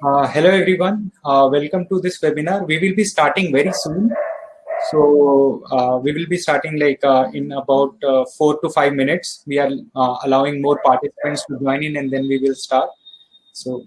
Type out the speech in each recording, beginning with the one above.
Uh, hello everyone, uh, welcome to this webinar. We will be starting very soon. So uh, we will be starting like uh, in about uh, four to five minutes. We are uh, allowing more participants to join in and then we will start. So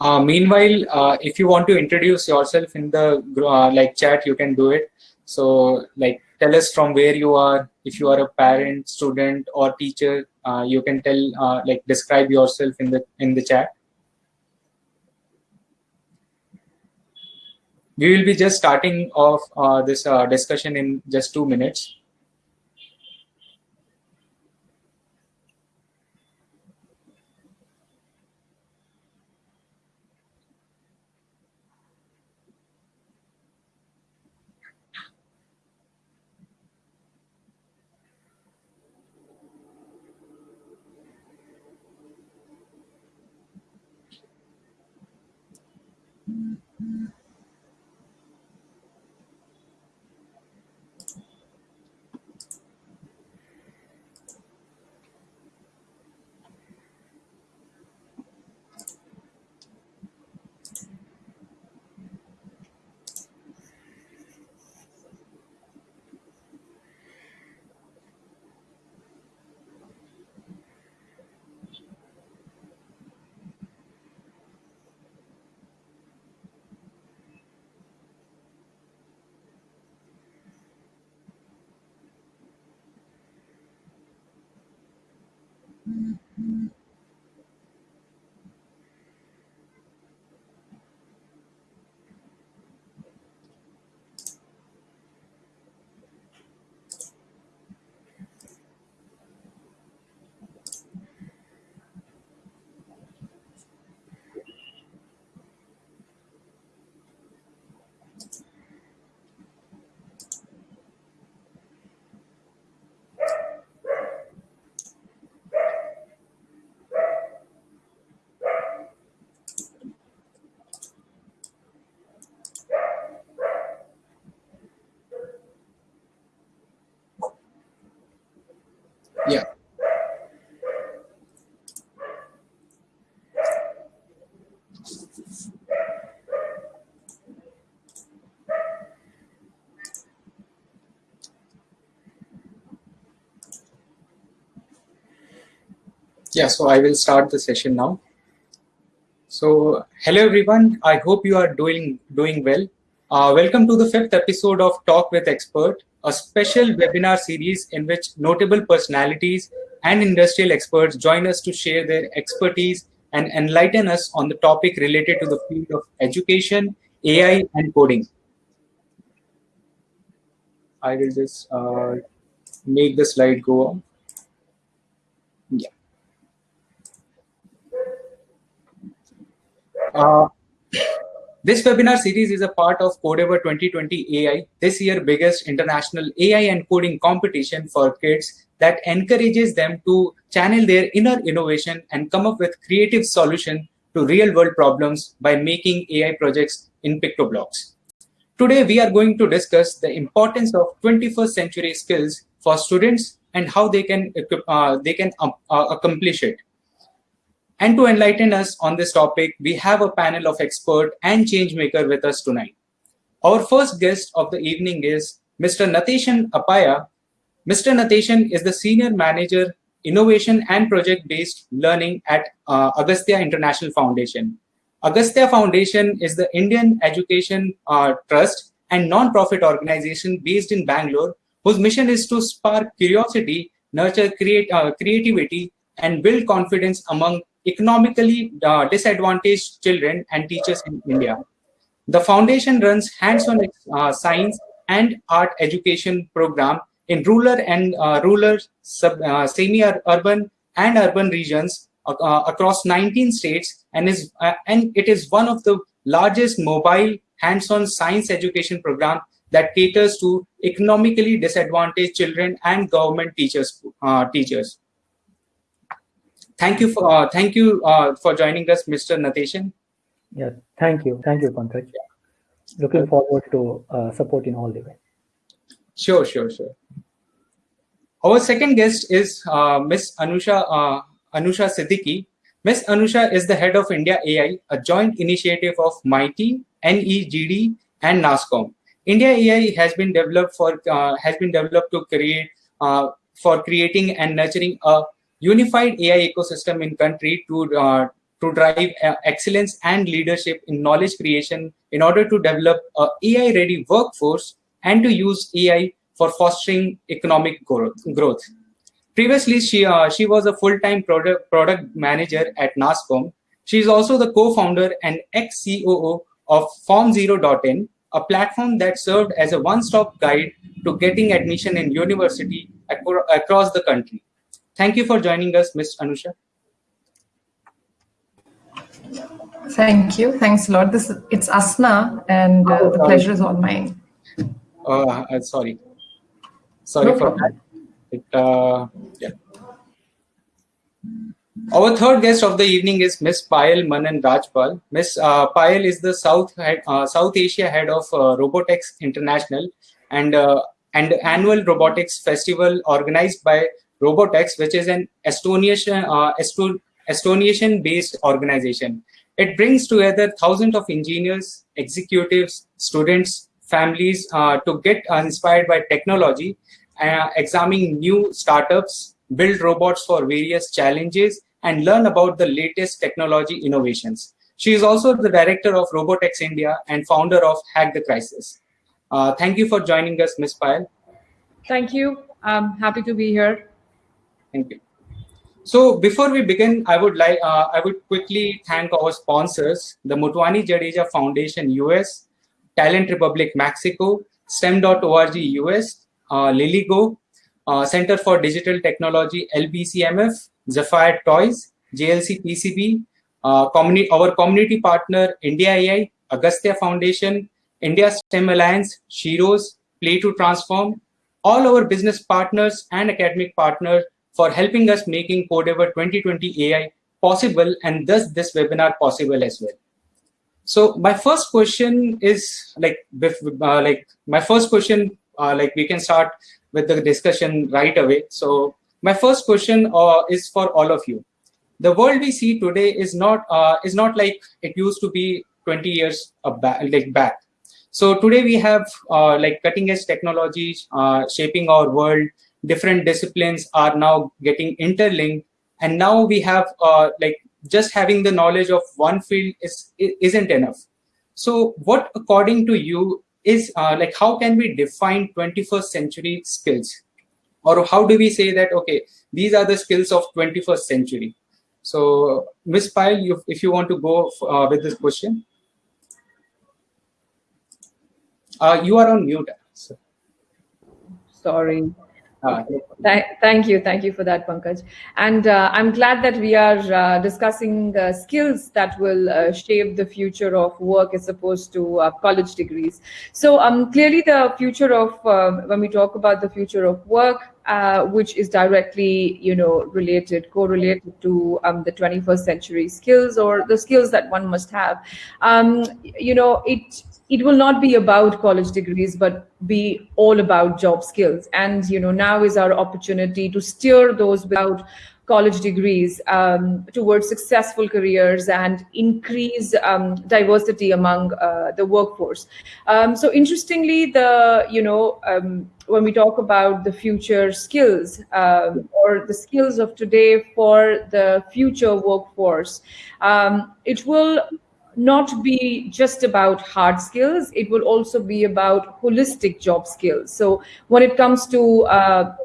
Uh, meanwhile, uh, if you want to introduce yourself in the uh, like chat, you can do it. So like tell us from where you are. If you are a parent, student, or teacher, uh, you can tell uh, like describe yourself in the in the chat. We will be just starting off this discussion in just two minutes. Yeah, so I will start the session now. So, hello everyone. I hope you are doing doing well. Uh, welcome to the fifth episode of Talk with Expert, a special webinar series in which notable personalities and industrial experts join us to share their expertise and enlighten us on the topic related to the field of education, AI, and coding. I will just uh, make the slide go on. Yeah. Uh, this webinar series is a part of Codeavour 2020 AI, this year biggest international AI and coding competition for kids that encourages them to channel their inner innovation and come up with creative solution to real world problems by making AI projects in PictoBlox. Today, we are going to discuss the importance of 21st century skills for students and how they can, uh, they can uh, accomplish it. And to enlighten us on this topic, we have a panel of expert and change maker with us tonight. Our first guest of the evening is Mr. Nateshan Appaya. Mr. Nateshan is the Senior Manager, Innovation and Project-Based Learning at uh, Agastya International Foundation. Agastya Foundation is the Indian Education uh, Trust and non-profit organization based in Bangalore, whose mission is to spark curiosity, nurture create, uh, creativity, and build confidence among economically uh, disadvantaged children and teachers in India. The foundation runs hands-on uh, science and art education program in rural and uh, rural, uh, semi-urban and urban regions uh, across 19 states and is uh, and it is one of the largest mobile hands-on science education program that caters to economically disadvantaged children and government teachers teachers. Thank you for uh, thank you uh, for joining us, Mr. Nateshan. Yeah, thank you, thank you, Pankaj. Yeah. Looking forward to uh, support in all the way. Sure, sure, sure. Our second guest is uh, Miss Anusha uh, Anusha Siddiqui. Miss Anusha is the head of India AI, a joint initiative of MeitY, NEGD, and NASSCOM. India AI has been developed for uh, has been developed to create for creating and nurturing a unified AI ecosystem in country to uh, to drive uh, excellence and leadership in knowledge creation in order to develop a AI ready workforce and to use AI for fostering economic growth. Previously, she, uh, she was a full-time product, product manager at NASSCOM. She is also the co-founder and ex-COO of FormZero.in, a platform that served as a one-stop guide to getting admission in university across the country. Thank you for joining us, Ms. Anusha. Thank you. Thanks a lot. This it's Asna, and uh, the pleasure is all mine. Uh, uh sorry. Sorry no for that. It, uh, yeah. Our third guest of the evening is Ms. Payal Manan Rajpal. Ms. Uh, Payal is the South head, uh, South Asia head of uh, Robotex International and uh, and annual robotics festival organized by Robotex, which is an Estonian uh, based organization. It brings together thousands of engineers, executives, students, families uh, to get inspired by technology, uh, examining new startups, build robots for various challenges, and learn about the latest technology innovations. She is also the director of Robotex India and founder of Hack the Crisis. Uh, thank you for joining us, Ms. Payal. Thank you. I'm happy to be here. Thank you. So before we begin, I would like uh, I would quickly thank our sponsors: the Motwani Jadeja Foundation US, Talent Republic Mexico, STEM.org US, uh, LilyGo, uh, Center for Digital Technology LBCMF, Zephyr Toys, JLC PCB, uh, communi our community partner India AI, Agastya Foundation, India STEM Alliance, Shiros, Play to Transform, all our business partners and academic partners for helping us making Codeavour 2020 AI possible and thus this webinar possible as well. So my first question is like, uh, like my first question, uh, like we can start with the discussion right away. So my first question uh, is for all of you. The world we see today is not uh, is not like it used to be 20 years back, like back. So today we have uh, like cutting edge technologies uh, shaping our world different disciplines are now getting interlinked. And now we have uh, like just having the knowledge of one field is isn't enough. So what according to you is uh, like how can we define 21st century skills? Or how do we say that okay these are the skills of 21st century? So miss Payal you, if you want to go uh, with this question. Uh, you are on mute so. sorry Th thank you, thank you for that, Pankaj. And uh, I'm glad that we are uh, discussing uh, skills that will uh, shape the future of work as opposed to uh, college degrees. So um, clearly, the future of when we talk about the future of work, which is directly, you know, related, correlated to um, the 21st century skills or the skills that one must have. Um, you know, it it will not be about college degrees but be all about job skills and you know now is our opportunity to steer those without college degrees um, towards successful careers and increase um, diversity among uh, the workforce. Um, so interestingly, the you know um, when we talk about the future skills um, or the skills of today for the future workforce, um, it will not be just about hard skills it will also be about holistic job skills. So when it comes to uh,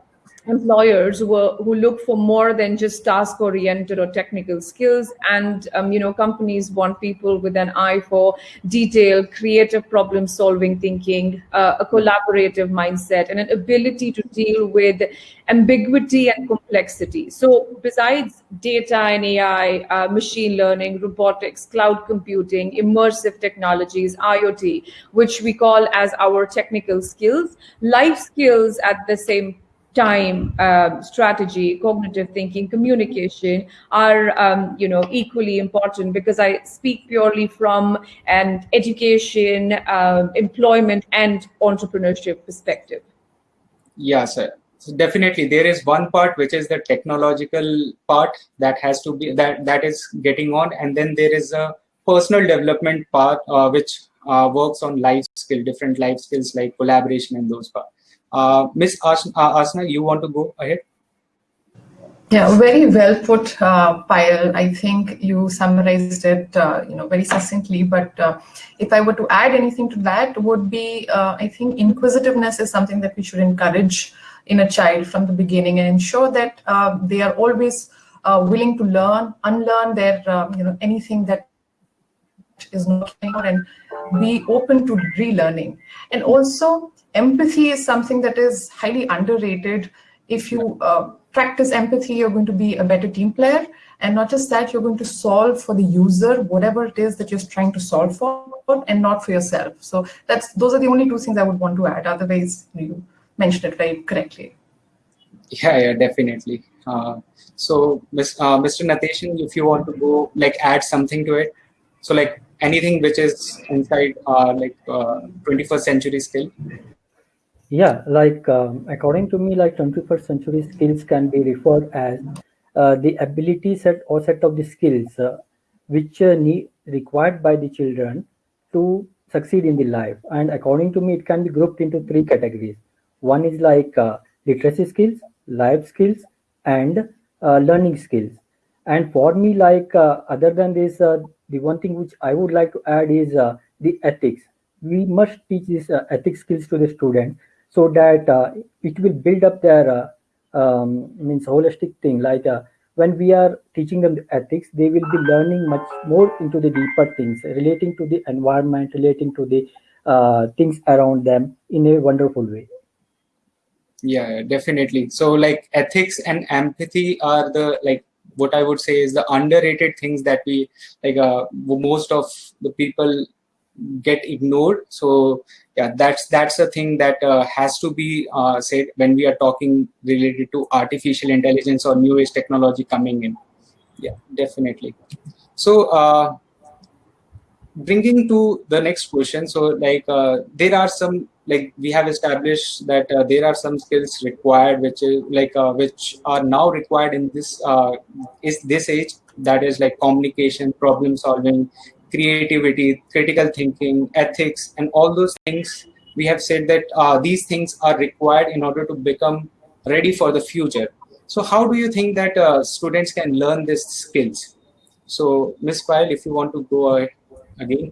employers who, who look for more than just task oriented or technical skills and um, you know companies want people with an eye for detail creative problem solving thinking uh, a collaborative mindset and an ability to deal with ambiguity and complexity. So besides data and ai uh, machine learning robotics cloud computing immersive technologies iot which we call as our technical skills life skills at the same time, uh, strategy, cognitive thinking, communication are, um, you know, equally important because I speak purely from an education, uh, employment, and entrepreneurship perspective. Yeah, sir. So definitely, there is one part which is the technological part that has to be that that is getting on, and then there is a personal development part uh, which uh, works on life skill, different life skills like collaboration and those parts. Uh, Miss uh, Asna, you want to go ahead? Yeah, very well put, uh, Payal. I think you summarized it, uh, you know, very succinctly. But uh, if I were to add anything to that, would be uh, I think inquisitiveness is something that we should encourage in a child from the beginning and ensure that uh, they are always uh, willing to learn, unlearn their, you know, anything that is not and be open to relearning. And also, empathy is something that is highly underrated. If you uh, practice empathy, you're going to be a better team player. And not just that, you're going to solve for the user, whatever it is that you're trying to solve for, and not for yourself. So that's those are the only two things I would want to add. Otherwise, you mentioned it very correctly. Yeah, yeah, definitely. Uh, so, uh, Mr. Nateshan, if you want to go like add something to it, so like anything which is inside uh, like 21st uh, century skill? Yeah like um, according to me like 21st century skills can be referred as uh, the ability set or set of the skills uh, which uh, need required by the children to succeed in the life. And according to me it can be grouped into three categories. One is like uh, literacy skills life skills and learning skills and for me like other than this the one thing which i would like to add is the ethics. We must teach these ethics skills to the student so that uh, it will build up their uh, um, means holistic thing. Like uh, when we are teaching them the ethics they will be learning much more into the deeper things relating to the environment relating to the uh, things around them in a wonderful way. Yeah definitely. So like ethics and empathy are the like what i would say is the underrated things that we like uh, most of the people get ignored. So yeah that's that's the thing that uh, has to be uh, said when we are talking related to artificial intelligence or new age technology coming in. Yeah definitely. So uh, bringing to the next question so like uh, there are some like we have established that uh, there are some skills required which is like uh, which are now required in this is this age that is like communication problem solving creativity, critical thinking, ethics, and all those things. We have said that uh, these things are required in order to become ready for the future. So how do you think that uh, students can learn these skills? So Ms. Payal, if you want to go ahead again.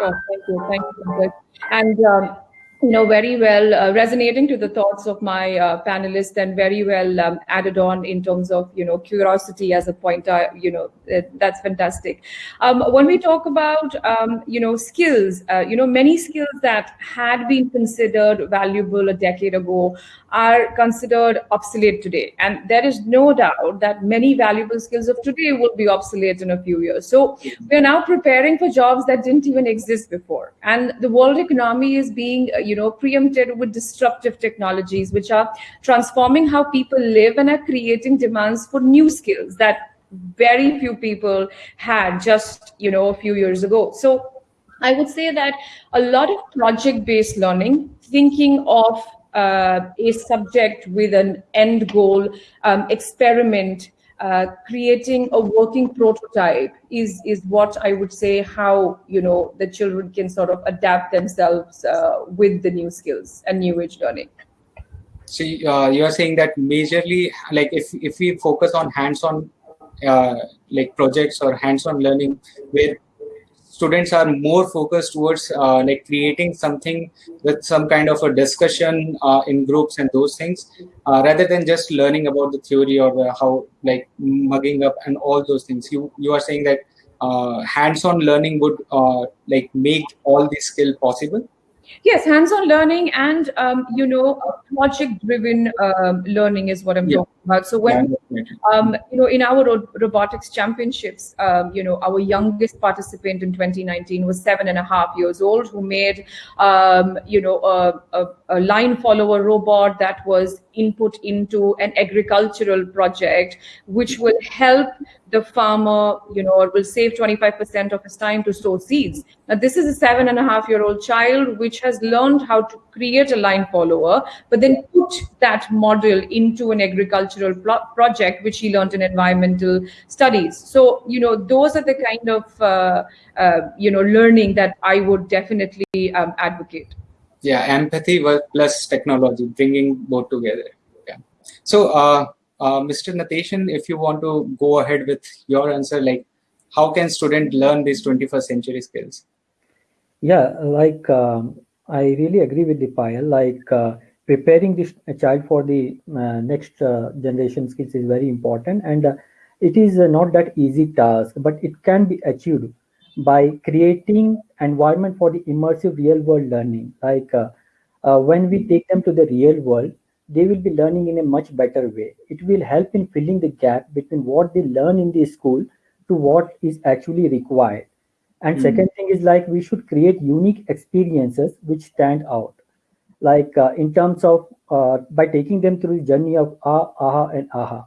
Sure, thank you, thank you. And um, you know, very well uh, resonating to the thoughts of my uh, panelists and very well um, added on in terms of, you know, curiosity as a pointer, you know, uh, that's fantastic. Um, when we talk about, um, you know, skills, uh, you know, many skills that had been considered valuable a decade ago are considered obsolete today. And there is no doubt that many valuable skills of today will be obsolete in a few years. So we're now preparing for jobs that didn't even exist before. And the world economy is being, uh, you know, preempted with disruptive technologies, which are transforming how people live and are creating demands for new skills that very few people had just, you know, a few years ago. So I would say that a lot of project-based learning, thinking of uh, a subject with an end goal, um, experiment, uh, creating a working prototype is is what I would say how you know the children can sort of adapt themselves uh, with the new skills and new age learning. So uh, you are saying that majorly, like if if we focus on hands-on uh, like projects or hands-on learning, where students are more focused towards uh, like creating something with some kind of a discussion uh, in groups and those things uh, rather than just learning about the theory or the how like mugging up and all those things. You you are saying that uh, hands-on learning would uh, like make all these skill possible Yes, hands-on learning and um, you know project-driven um, learning is what I'm yeah. talking about. So when um, you know in our ro robotics championships, um, you know our youngest participant in 2019 was seven and a half years old, who made um, you know a, a, a line follower robot that was input into an agricultural project, which will help the farmer, you know, or will save 25% of his time to sow seeds. Now, this is a seven and a half year old child which has learned how to create a line follower, but then put that model into an agricultural project, which he learned in environmental studies. So, you know, those are the kind of, uh, uh, you know, learning that I would definitely um, advocate. Yeah, empathy plus technology, bringing both together. Yeah. So, uh, uh, Mr. Nateshan, if you want to go ahead with your answer, like how can student learn these 21st century skills? Yeah, like um, I really agree with the Payal. Like uh, preparing this child for the uh, next uh, generation skills is very important, and uh, it is not that easy task, but it can be achieved by creating environment for the immersive real world learning. Like when we take them to the real world, they will be learning in a much better way. It will help in filling the gap between what they learn in the school to what is actually required. And mm-hmm. second thing is like we should create unique experiences which stand out. Like uh, in terms of uh, by taking them through the journey of ah, aha, and aha.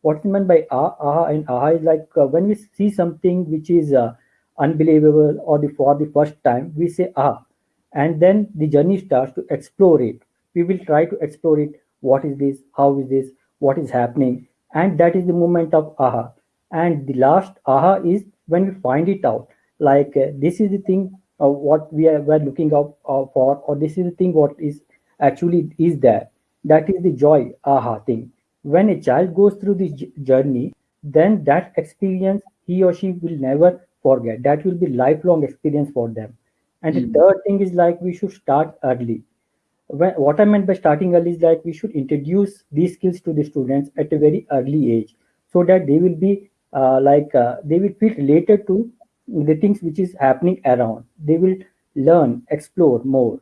What's meant by ah, aha, and aha is like uh, when we see something which is uh, unbelievable or the, for the first time, we say ah, and then the journey starts to explore it. We will try to explore it. What is this? How is this? What is happening? And that is the moment of aha. And the last aha is when we find it out. Like uh, this is the thing uh, what we are we're looking out uh, for or this is the thing what is actually is there. That is the joy aha thing. When a child goes through this journey then that experience he or she will never forget that will be lifelong experience for them and mm-hmm. the hmm. third thing is like we should start early when, what I meant by starting early is like we should introduce these skills to the students at a very early age so that they will be uh, like uh, they will feel related to the things which is happening around. They will learn, explore more.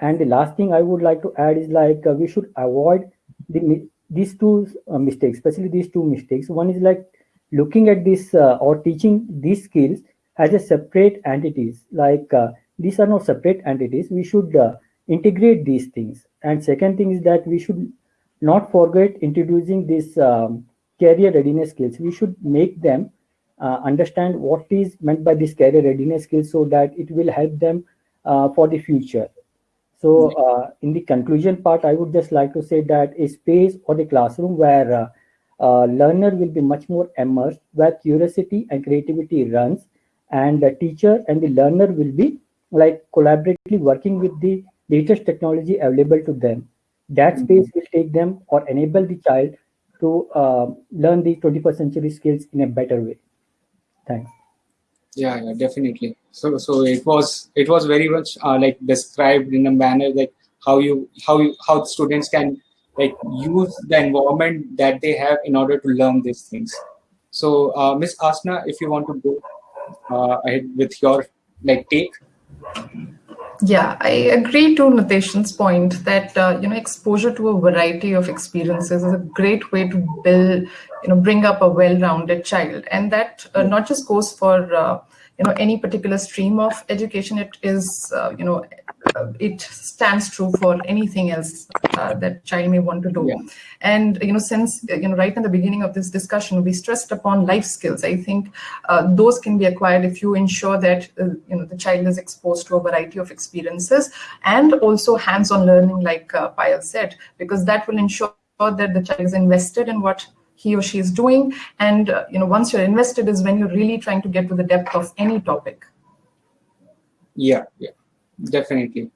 And the last thing I would like to add is like uh, we should avoid the these two uh, mistakes, especially these two mistakes. One is like looking at this uh, or teaching these skills as a separate entities. Like uh, these are not separate entities. We should integrate these things. And second thing is that we should not forget introducing these um, career readiness skills. We should make them uh, understand what is meant by this career readiness skills so that it will help them uh, for the future. So uh, in the conclusion part, I would just like to say that a space or the classroom where uh, learner will be much more immersed, where curiosity and creativity runs, and the teacher and the learner will be like collaboratively working with the latest technology available to them. that space will take them or enable the child to uh, learn the 21st century skills in a better way. Thanks. Yeah, yeah, definitely. So, so it was it was very much uh, like described in a manner like how you how you how students can like use the environment that they have in order to learn these things. So, uh, Miss Asna, if you want to go uh, ahead with your like take. Yeah, I agree to Nitesh's point that uh, you know exposure to a variety of experiences is a great way to build, you know, bring up a well-rounded child, and that uh, not just goes for uh, you know any particular stream of education. It is uh, you know it stands true for anything else uh, that child may want to do. Yeah. And you know, since you know, right in the beginning of this discussion, we stressed upon life skills. I think uh, those can be acquired if you ensure that uh, you know the child is exposed to a variety of experiences and also hands-on learning, like uh, Payal said, because that will ensure that the child is invested in what he or she is doing. And uh, you know, once you're invested, is when you're really trying to get to the depth of any topic. Yeah, yeah definitely.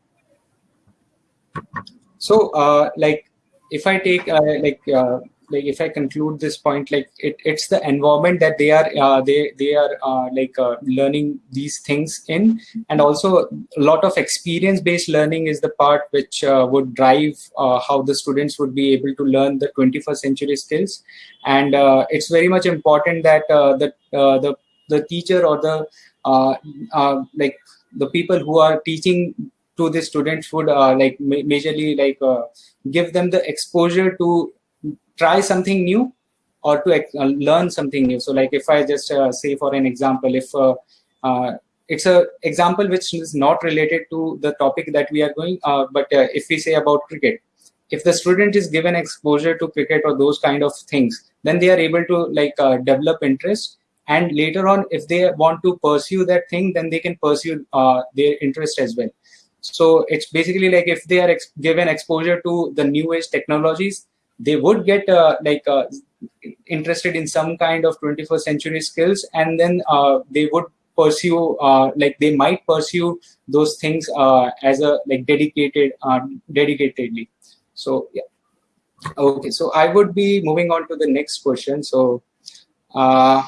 So uh, like if i take uh, like uh, like if i conclude this point like it, it's the environment that they are uh, they they are uh, like uh, learning these things in. And also a lot of experience based learning is the part which would drive how the students would be able to learn the 21st century skills. And it's very much important that the the the teacher or the like the people who are teaching to the students would uh, like ma majorly like uh, give them the exposure to try something new or to uh, learn something new. So like if i just uh, say for an example if uh, uh, it's a example which is not related to the topic that we are going but if we say about cricket if the student is given exposure to cricket or those kind of things then they are able to like develop interest and later on if they want to pursue that thing then they can pursue uh, their interest as well. So it's basically like if they are ex given exposure to the new age technologies they would get uh, like uh, interested in some kind of 21st century skills and then uh, they would pursue uh, like they might pursue those things uh, as a like dedicated dedicatedly. So yeah. Okay so i would be moving on to the next question. So uh,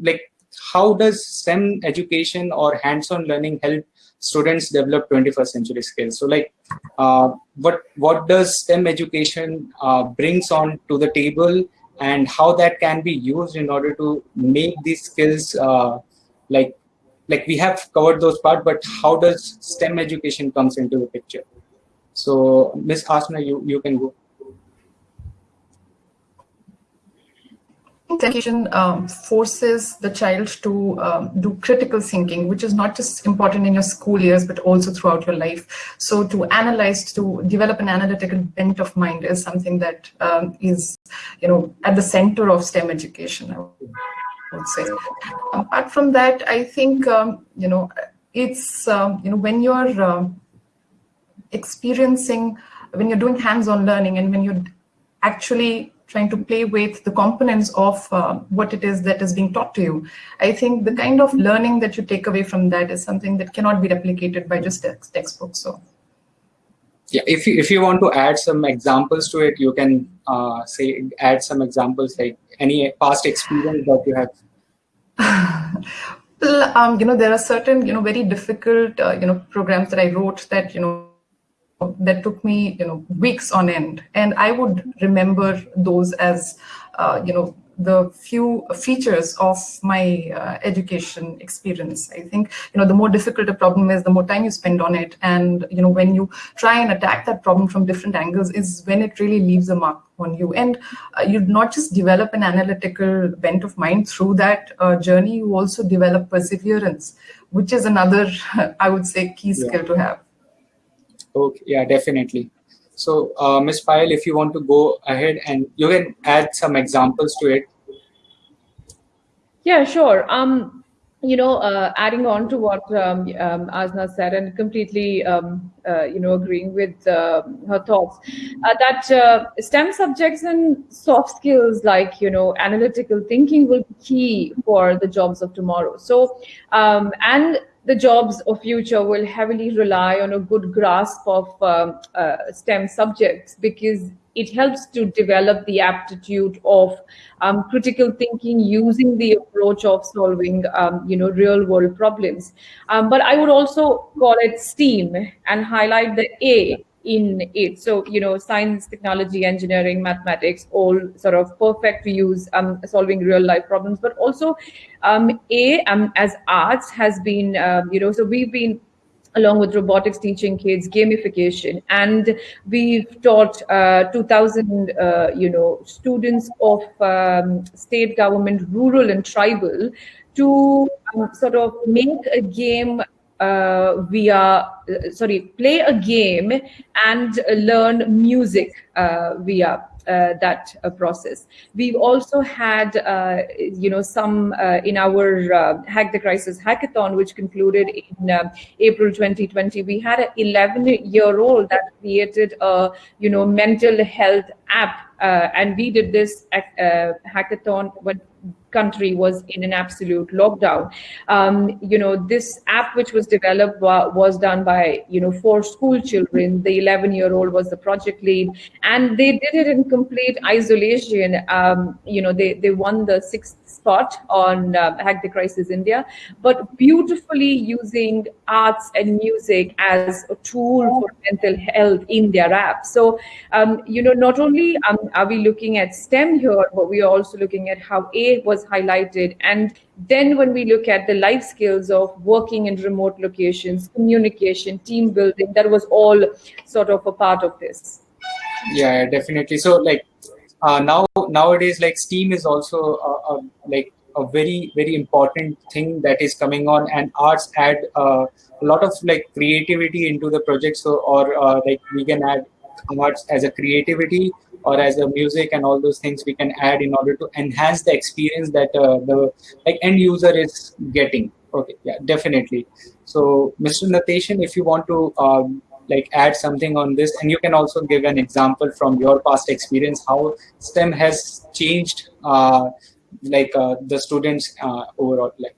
like how does STEM education or hands-on learning help students develop 21st century skills? So like uh, what what does STEM education uh, brings on to the table and how that can be used in order to make these skills uh, like like we have covered those part, but how does STEM education comes into the picture? So Miss Asna, you, you can go. Education um, forces the child to um, do critical thinking, which is not just important in your school years, but also throughout your life. So to analyze, to develop an analytical bent of mind is something that um, is, you know, at the center of STEM education, I would say. Apart from that, I think, um, you know, it's, um, you know, when you're um, experiencing, when you're doing hands-on learning and when you're actually trying to play with the components of uh, what it is that is being taught to you. I think the kind of learning that you take away from that is something that cannot be replicated by just text, textbooks. So. Yeah, if you, if you want to add some examples to it, you can uh, say add some examples like any past experience that you have. well, um, you know, there are certain, you know, very difficult, uh, you know, programs that I wrote that, you know, that took me, you know, weeks on end. And I would remember those as, uh, you know, the few features of my uh, education experience. I think, you know, the more difficult a problem is, the more time you spend on it. And, you know, when you try and attack that problem from different angles is when it really leaves a mark on you. And uh, you not just develop an analytical bent of mind through that uh, journey, you also develop perseverance, which is another, I would say, key skill yeah. to have. Okay, yeah, definitely. So, uh, Ms. Payal, if you want to go ahead and you can add some examples to it. Yeah, sure. Um, you know, uh, adding on to what um, um, Asna said and completely, um, uh, you know, agreeing with uh, her thoughts, uh, that uh, STEM subjects and soft skills like, you know, analytical thinking will be key for the jobs of tomorrow. So, um, and the jobs of future will heavily rely on a good grasp of um, uh, STEM subjects because it helps to develop the aptitude of um, critical thinking using the approach of solving um, you know real world problems. Um, but i would also call it steam and highlight the a in it. So you know science technology engineering mathematics all sort of perfect to use um, solving real life problems. But also um, a um, as arts has been um, you know so we've been along with robotics teaching kids gamification. And we've taught uh, 2000 uh, you know students of um, state government rural and tribal to um, sort of make a game uh, via uh, sorry play a game and learn music uh, via uh, that uh, process. We've also had, uh, you know, some in our Hack the Crisis hackathon, which concluded in April 2020. We had an 11-year-old that created a, you know, mental health app, and we did this hackathon when country was in an absolute lockdown. Um, you know, this app which was developed was done by, you know, four school children. The 11 year old was the project lead and they did it in complete isolation. Um, you know, they, they won the sixth spot on uh, Hack the Crisis India, but beautifully using arts and music as a tool for mental health in their app. So, um, you know, not only um, are we looking at STEM here, but we are also looking at how A was highlighted. And then when we look at the life skills of working in remote locations, communication, team building, that was all sort of a part of this. Yeah, definitely. So like uh, now nowadays, like STEAM is also a, a, like a very very important thing that is coming on and arts add uh, a lot of like creativity into the project. So or uh, like we can add arts as a creativity or as a music and all those things we can add in order to enhance the experience that uh, the like end user is getting. Okay yeah definitely. So mr Nateshan if you want to um, like add something on this. And you can also give an example from your past experience how stem has changed uh, like uh, the students uh, overall like.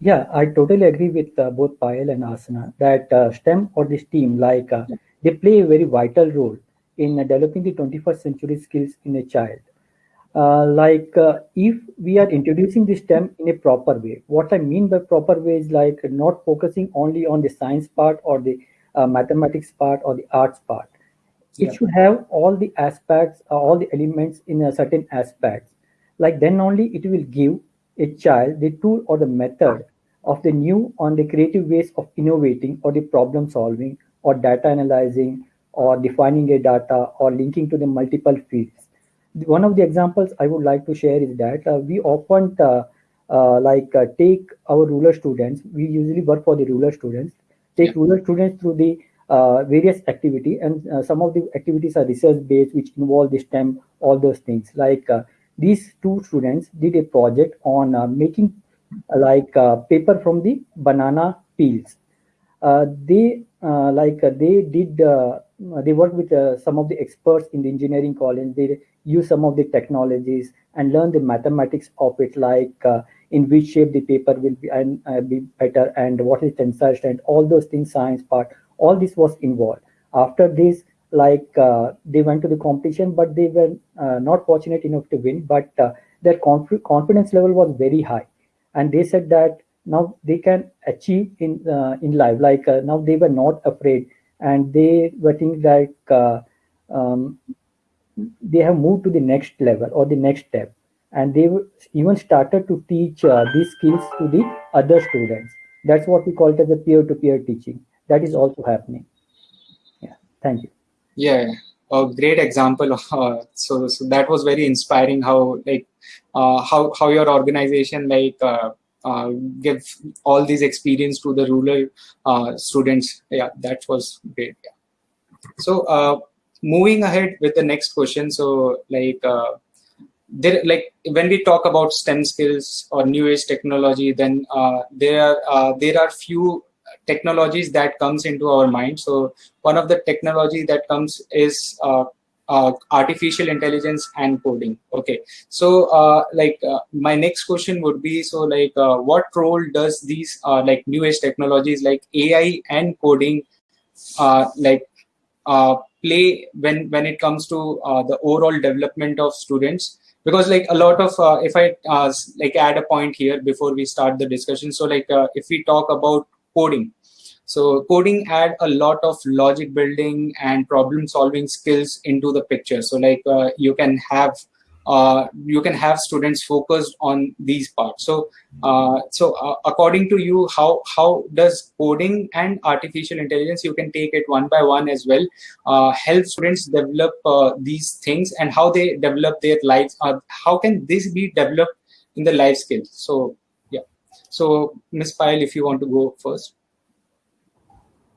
Yeah i totally agree with uh, both Payal and Asna that uh, stem or this team like uh, they play a very vital role in developing the 21st century skills in a child. Uh, like uh, if we are introducing the STEM in a proper way, what I mean by proper way is like not focusing only on the science part or the uh, mathematics part or the arts part. It yeah. should have all the aspects, uh, all the elements in a certain aspects. Like then only it will give a child the tool or the method of the new on the creative ways of innovating or the problem solving or data analyzing or defining a data or linking to the multiple fields. One of the examples I would like to share is that uh, we often uh, uh, like uh, take our ruler students, we usually work for the ruler students, take rural students through the uh, various activity and uh, some of the activities are research based which involve the STEM, all those things. Like these two students did a project on making like paper from the banana peels. they like they did uh, they work with uh, some of the experts in the engineering college. They use some of the technologies and learn the mathematics of it, like uh, in which shape the paper will be and uh, be better, and what is tensile strength, all those things, science part, all this was involved. After this, like uh, they went to the competition, but they were uh, not fortunate enough to win. But their conf confidence level was very high, and they said that now they can achieve in in life. Like now they were not afraid and they were thinking like uh, um, they have moved to the next level or the next step. And they even started to teach uh, these skills to the other students. That's what we call it as a peer-to-peer -peer teaching. That is also happening. Yeah. Thank you. Yeah a great example uh, so, so that was very inspiring how like uh, how how your organization like uh, uh, give all these experience to the rural uh, students. Yeah, that was great. Yeah. So uh, moving ahead with the next question. So like uh, there, like when we talk about STEM skills or new age technology, then uh, there are there are few technologies that comes into our mind. So one of the technology that comes is uh, artificial intelligence and coding. Okay. So uh, like uh, my next question would be so like uh, what role does these uh, like new age technologies like ai and coding uh, like play when when it comes to the overall development of students? Because like a lot of if i like add a point here before we start the discussion. So like if we talk about coding so coding add a lot of logic building and problem solving skills into the picture. So like uh, you can have uh, you can have students focused on these parts. So uh, so uh, according to you, how how does coding and artificial intelligence you can take it one by one as well uh, help students develop uh, these things and how they develop their lives. how can this be developed in the life skills? So yeah. So Miss Payal, if you want to go first.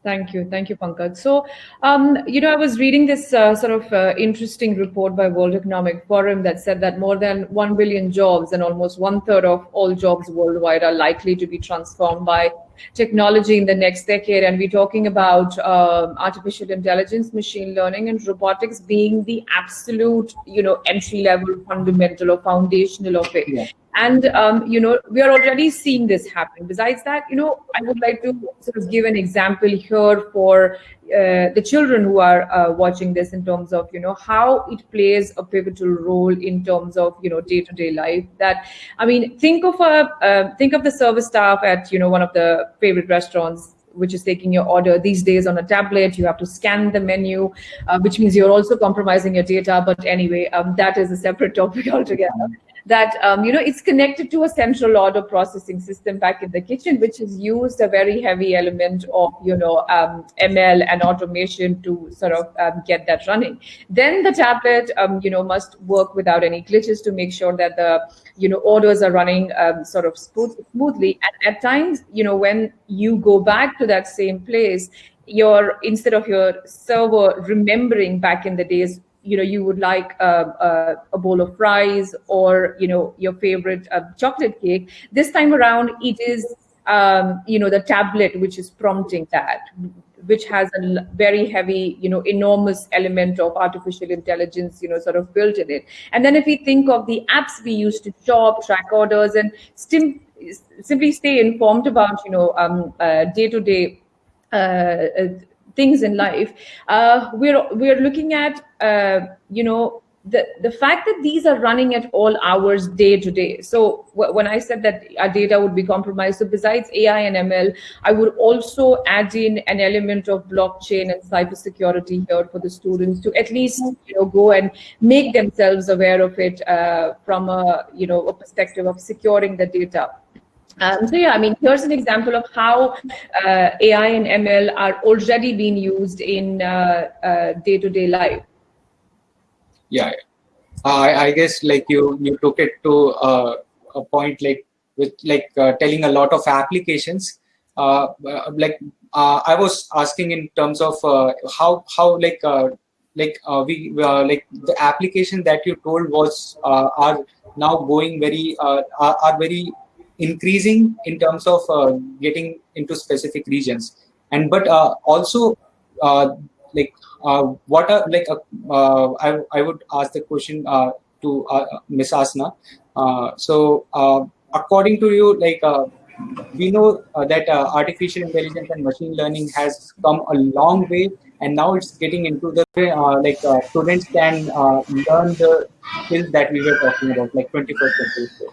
Thank you. Thank you, Pankaj. So, um, you know, I was reading this uh, sort of uh, interesting report by World Economic Forum that said that more than 1 billion jobs and almost one third of all jobs worldwide are likely to be transformed by technology in the next decade. And we're talking about uh, artificial intelligence, machine learning, and robotics being the absolute, you know, entry level, fundamental or foundational of it. Yeah and um, you know we are already seeing this happen besides that you know i would like to sort of give an example here for uh, the children who are uh, watching this in terms of you know how it plays a pivotal role in terms of you know day-to-day life. That i mean think of a uh, think of the service staff at you know one of the favorite restaurants which is taking your order. These days on a tablet you have to scan the menu uh, which means you're also compromising your data. But anyway um, that is a separate topic altogether that um, you know it's connected to a central order processing system back in the kitchen, which has used a very heavy element of you know um, ML and automation to sort of um, get that running. Then the tablet um, you know must work without any glitches to make sure that the you know orders are running um, sort of smooth, smoothly. And at times, you know when you go back to that same place, your instead of your server remembering back in the days you know you would like a, a, a, bowl of fries or you know your favorite uh, chocolate cake. This time around it is um, you know the tablet which is prompting that which has a very heavy you know enormous element of artificial intelligence you know sort of built in it. And then if we think of the apps we use to shop track orders and stim- simply stay informed about you know um, uh, day-to-day uh, uh things in life, uh, we're we're looking at uh, you know the the fact that these are running at all hours day to day. So when i said that our data would be compromised so besides ai and ml i would also add in an element of blockchain and cybersecurity here for the students to at least you know go and make themselves aware of it uh, from a you know a perspective of securing the data um, so yeah, I mean, here's an example of how uh, AI and ML are already being used in uh, uh, day-to-day life. Yeah, I, I, guess like you you took it to uh, a point like with like uh, telling a lot of applications. Uh, like I was asking in terms of how how like like we like the application that you told was are now going very are, are very increasing in terms of uh, getting into specific regions. And but uh, also uh, like uh, what are like uh, uh, I, I would ask the question to miss asna. So according to you like we know that artificial intelligence and machine learning has come a long way and now it's getting into the like students can learn the skills that we were talking about like 21st century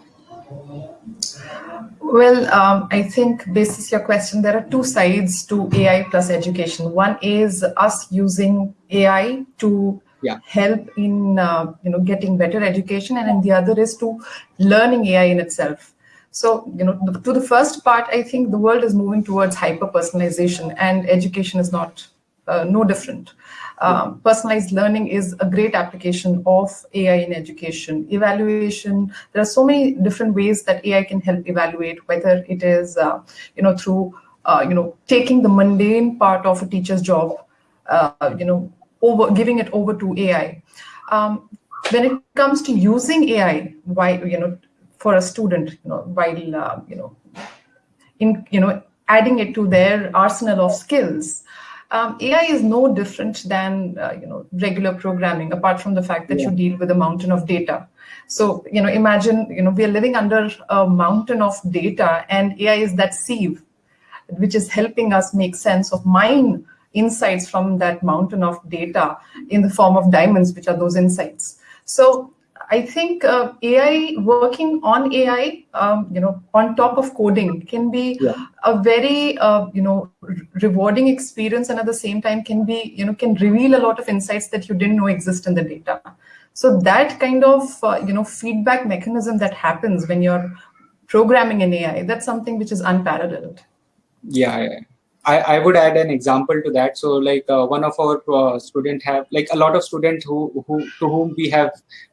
well, um, I think basis your question, there are two sides to AI plus education. One is us using AI to yeah. help in uh, you know getting better education, and then the other is to learning AI in itself. So you know, to the first part, I think the world is moving towards hyper personalization, and education is not uh, no different. Um, personalized learning is a great application of AI in education. Evaluation, there are so many different ways that AI can help evaluate, whether it is, uh, you know, through, uh, you know, taking the mundane part of a teacher's job, uh, you know, over giving it over to AI. Um, when it comes to using AI, why, you know, for a student, you know, while, uh, you know, in, you know, adding it to their arsenal of skills, um, AI is no different than uh, you know regular programming, apart from the fact that yeah. you deal with a mountain of data. So you know, imagine you know we are living under a mountain of data, and AI is that sieve, which is helping us make sense of mine insights from that mountain of data in the form of diamonds, which are those insights. So I think uh, AI working on AI, um, you know, on top of coding can be yeah. a very, uh, you know, rewarding experience, and at the same time can be, you know, can reveal a lot of insights that you didn't know exist in the data. So that kind of, uh, you know, feedback mechanism that happens when you're programming an AI, that's something which is unparalleled. Yeah, I, I would add an example to that. So like uh, one of our uh, student have like a lot of students who, who to whom we have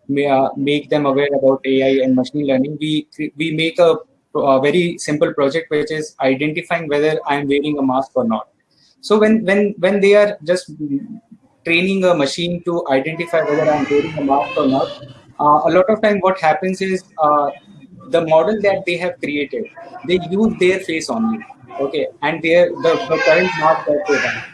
may, uh, make them aware about AI and machine learning. We we make a, a, very simple project which is identifying whether I am wearing a mask or not. So when when when they are just training a machine to identify whether I'm wearing a mask or not, uh, a lot of time what happens is uh, the model that they have created, they use their face only okay and their the, the current they have.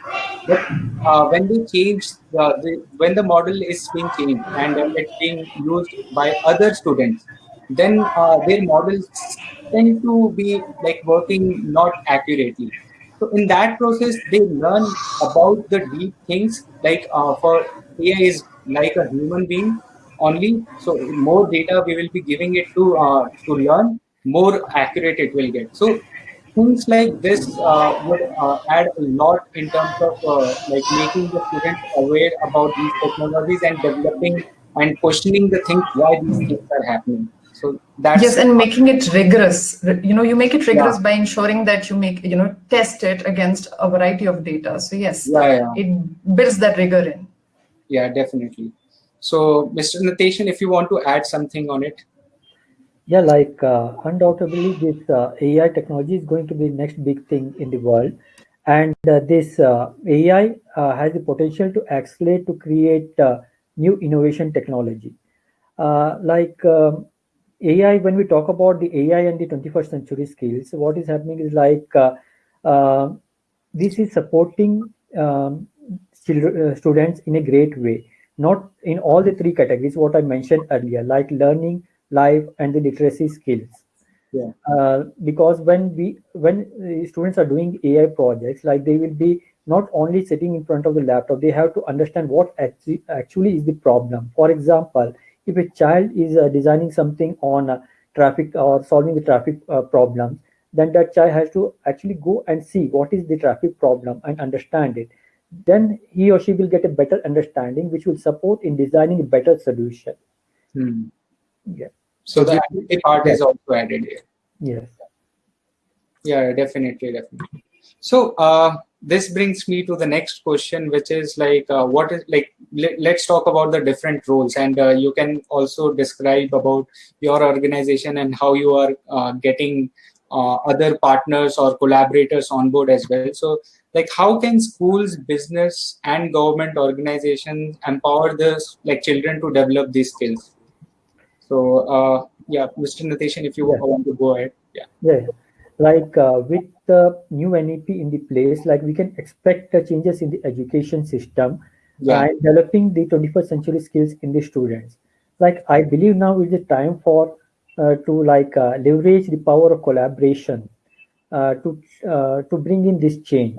But uh, when they change the, the, when the model is being changed and it's being used by other students then uh, their models tend to be like working not accurately. So in that process they learn about the deep things like uh, for ai is like a human being only. So more data we will be giving it to uh, to learn more accurate it will get. So things like this uh, would uh, add a lot in terms of uh, like making the students aware about these technologies and developing and questioning the things why these things are happening. So that's yes and making it rigorous. You know you make it rigorous yeah. by ensuring that you make you know test it against a variety of data. So yes yeah, yeah. it builds that rigor in. Yeah definitely. So mr Nateshan if you want to add something on it yeah, like uh, undoubtedly, this uh, AI technology is going to be the next big thing in the world, and uh, this uh, AI uh, has the potential to accelerate to create uh, new innovation technology. like um, AI, when we talk about the AI and the 21st century skills, what is happening is like this is supporting um, students in a great way, not in all the three categories what I mentioned earlier, like learning life and the literacy skills. Yeah. Uh, because when we when students are doing ai projects like they will be not only sitting in front of the laptop they have to understand what actually, actually is the problem. For example if a child is uh, designing something on uh, traffic or solving the traffic uh, problem then that child has to actually go and see what is the traffic problem and understand it. Then he or she will get a better understanding which will support in designing a better solution. Hmm. Yeah so the part is also added here. Yes. Yeah, definitely, definitely. So uh, this brings me to the next question, which is like, uh, what is like? Let, us talk about the different roles, and uh, you can also describe about your organization and how you are uh, getting uh, other partners or collaborators on board as well. So, like, how can schools, business, and government organizations empower the like children to develop these skills? So uh, yeah, Mr. Nateshan, if you yeah. want to go ahead. Yeah. Yeah. Like uh, with the new NEP in the place, like we can expect the changes in the education system yeah. and developing the 21st century skills in the students. Like I believe now is the time for uh, to like uh, leverage the power of collaboration uh, to uh, to bring in this change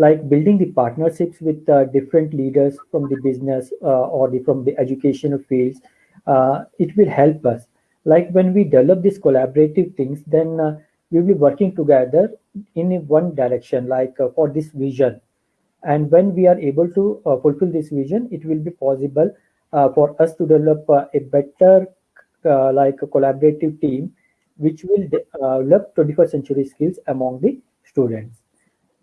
like building the partnerships with uh, different leaders from the business uh, or the, from the educational fields uh, it will help us. Like when we develop these collaborative things, then uh, we will be working together in one direction, like uh, for this vision. And when we are able to uh, fulfill this vision, it will be possible uh, for us to develop uh, a better, like a collaborative team, which will develop 21st century skills among the students.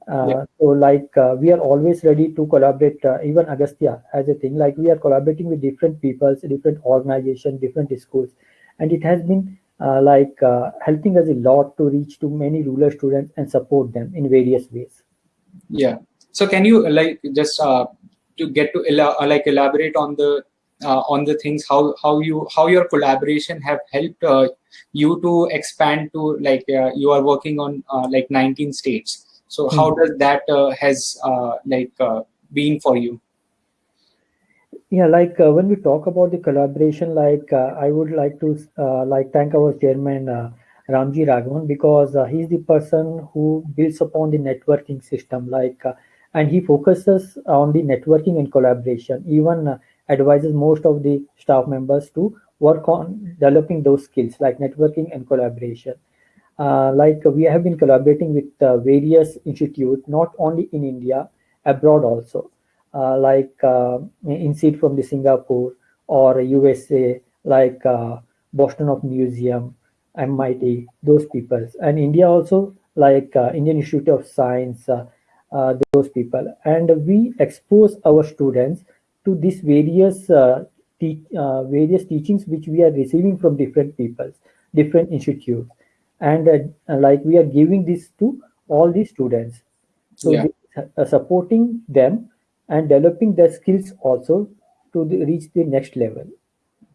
Uh, yeah. So like uh, we are always ready to collaborate, uh, even Agastya as a thing, like we are collaborating with different peoples, different organizations, different schools. And it has been uh, like uh, helping us a lot to reach to many rural students and support them in various ways. Yeah. So can you like just to get to like elaborate on the on the things how how you how your collaboration have helped you to expand to like you are working on like 19 states So how does that has like been for you? yeah like uh, when we talk about the collaboration like uh, i would like to uh, like thank our chairman uh, ramji raghavan because uh, he's the person who builds upon the networking system like uh, and he focuses on the networking and collaboration even advises most of the staff members to work on developing those skills like networking and collaboration Uh, like uh, we have been collaborating with uh, various institutes not only in india abroad also uh, like uh, INSEAD from the Singapore or USA, like uh, Boston of Museum, MIT, those people. And India also, like Indian Institute of Science, those people. And we expose our students to these various various teachings which we are receiving from different people, different institutes. And like we are giving this to all the students. So Yeah. uh, supporting them and developing their skills also to the, reach the next level.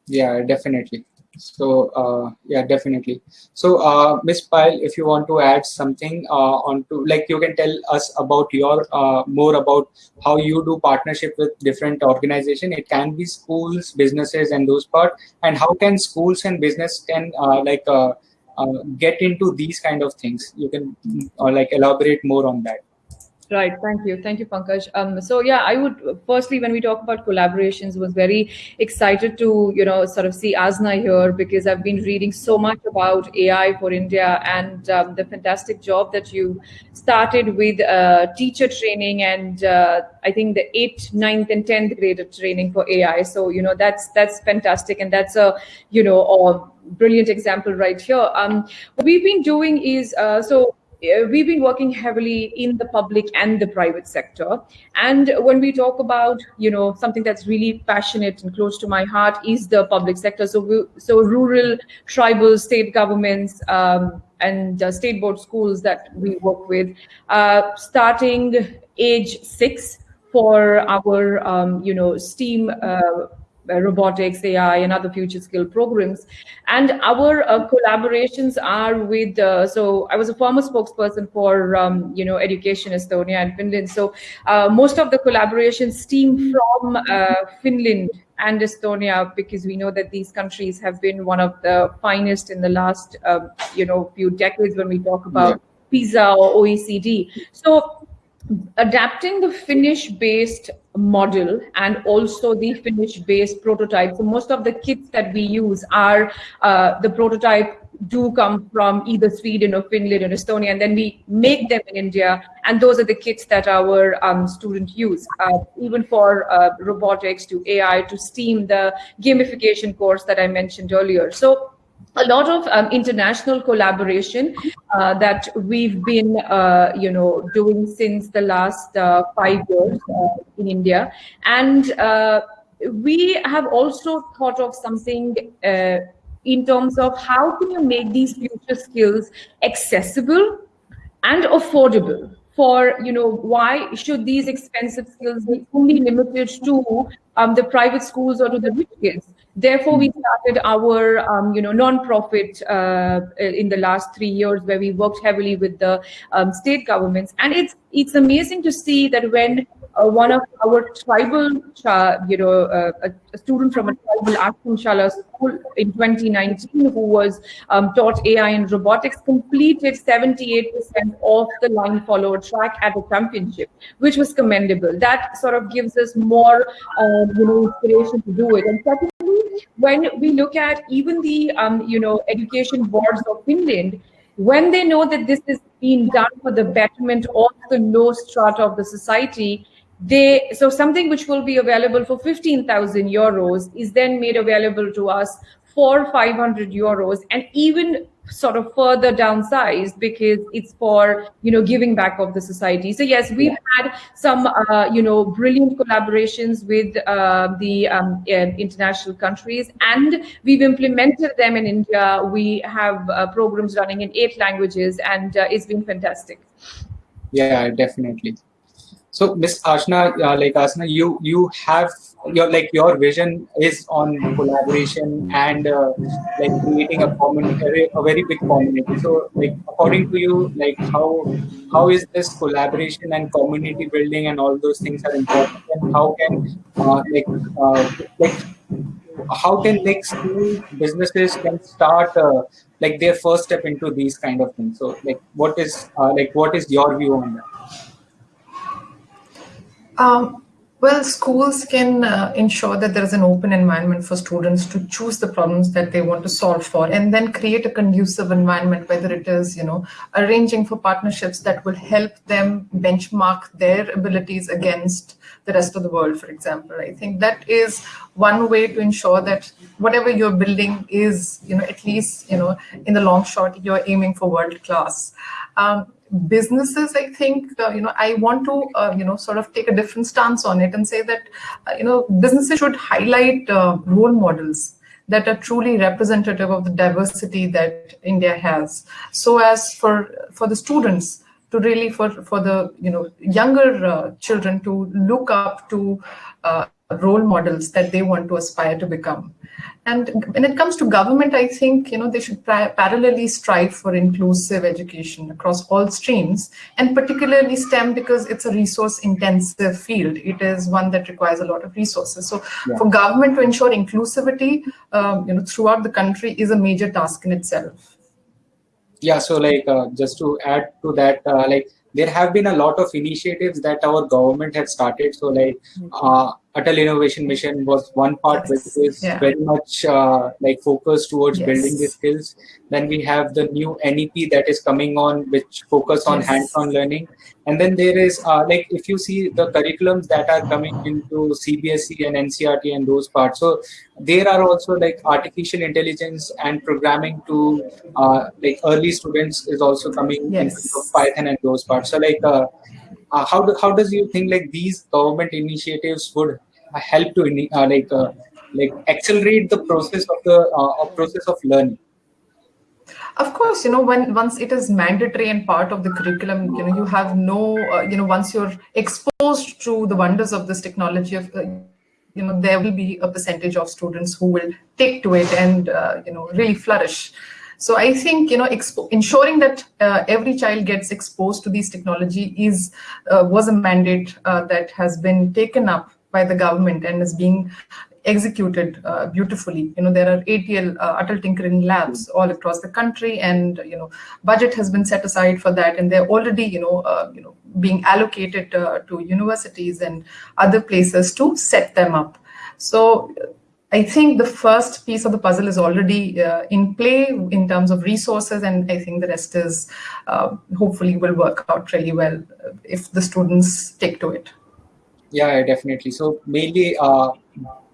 Yeah, definitely. So uh, yeah, definitely. So uh, Miss Payal, if you want to add something uh, onto, like you can tell us about your uh, more about how you do partnership with different organization. It can be schools, businesses, and those part. And how can schools and business can uh, like uh, uh, get into these kind of things? You can uh, like elaborate more on that. Right. Thank you. Thank you, Pankaj. Um, so yeah, I would firstly, when we talk about collaborations, was very excited to you know sort of see Asna here because I've been reading so much about AI for India and um, the fantastic job that you started with uh, teacher training and uh, I think the eighth, ninth, and tenth grade training for AI. So you know that's that's fantastic and that's a you know a brilliant example right here. Um, what we've been doing is uh, so we've been working heavily in the public and the private sector. And when we talk about you know something that's really passionate and close to my heart is the public sector. So we, so rural tribal state governments um, and uh, state board schools that we work with uh, starting age six for our um, you know steam uh, uh, robotics, AI, and other future skill programs. And our uh, collaborations are with. Uh, so I was a former spokesperson for um, you know Education Estonia and Finland. So uh, most of the collaborations stem from uh, Finland and Estonia because we know that these countries have been one of the finest in the last um, you know few decades when we talk about PISA or OECD. So adapting the Finnish based model and also the Finnish based prototype. So most of the kits that we use are uh, the prototype do come from either Sweden or Finland or Estonia, and then we make them in India, and those are the kits that our um, students use, uh, even for uh, robotics to AI to STEAM, the gamification course that I mentioned earlier. So a lot of um, international collaboration uh, that we've been, uh, you know, doing since the last uh, five years uh, in India, and uh, we have also thought of something uh, in terms of how can you make these future skills accessible and affordable for you know why should these expensive skills be only limited to um, the private schools or to the rich kids. Therefore we started our um, you know non-profit uh, in the last three years where we worked heavily with the um, state governments. And it's it's amazing to see that when uh, one of our tribal, you know, uh, a, student from a tribal Ashram school in 2019 who was um, taught AI and robotics completed 78% of the line follower track at a championship, which was commendable. That sort of gives us more, uh, you know, inspiration to do it. And secondly, when we look at even the, um, you know, education boards of Finland, when they know that this is being done for the betterment of the low strata of the society, they so something which will be available for 15,000 euros is then made available to us for 500 euros and even sort of further downsized because it's for you know giving back of the society. So yes we've had some uh, you know brilliant collaborations with uh, the um, uh, international countries and we've implemented them in india. We have uh, programs running in eight languages and uh, it's been fantastic. Yeah definitely so Miss Asna, uh, like Asna, you you have your like your vision is on collaboration and uh, like creating a common a very big community. So like according to you like how how is this collaboration and community building and all those things are important? And how can uh, like uh, like how can like school businesses can start uh, like their first step into these kind of things? So like what is uh, like what is your view on that um, well, schools can uh, ensure that there is an open environment for students to choose the problems that they want to solve for and then create a conducive environment, whether it is, you know, arranging for partnerships that will help them benchmark their abilities against the rest of the world, for example. I think that is one way to ensure that whatever you're building is, you know, at least, you know, in the long shot, you're aiming for world class. Um, businesses i think uh, you know i want to uh, you know sort of take a different stance on it and say that uh, you know businesses should highlight uh, role models that are truly representative of the diversity that india has. So as for for the students to really for for the you know younger uh, children to look up to uh, role models that they want to aspire to become and when it comes to government, I think you know they should parallelly strive for inclusive education across all streams, and particularly STEM because it's a resource-intensive field. It is one that requires a lot of resources. So, yeah. for government to ensure inclusivity, um, you know, throughout the country is a major task in itself. Yeah. So, like, uh, just to add to that, uh, like there have been a lot of initiatives that our government has started. So, like. Uh, Atal Innovation Mission was one part yes. which is yeah. very much uh, like focused towards yes. building the skills. Then we have the new NEP that is coming on, which focus on yes. hands-on learning. And then there is uh, like if you see the curriculums that are coming into CBSE and NCERT and those parts. So there are also like artificial intelligence and programming to uh, like early students is also coming yes. into Python and those parts. So like uh, how do, how does you think like these government initiatives would help to uh, like uh, like accelerate the process of the uh, process of learning? Of course you know when once it is mandatory and part of the curriculum you know you have no uh, you know once you're exposed to the wonders of this technology of uh, you know there will be a percentage of students who will take to it and you know really flourish so I think you know ensuring that uh, every child gets exposed to these technology is uh, was a mandate uh, that has been taken up by the government and is being executed uh, beautifully. You know, there are ATL, uh, Atal Tinkering Labs all across the country and, you know, budget has been set aside for that. And they're already, you know, uh, you know, being allocated to universities and other places to set them up. So I think the first piece of the puzzle is already uh, in play in terms of resources, and I think the rest is uh, hopefully will work out really well if the students stick to it. Yeah, definitely. So mainly, uh,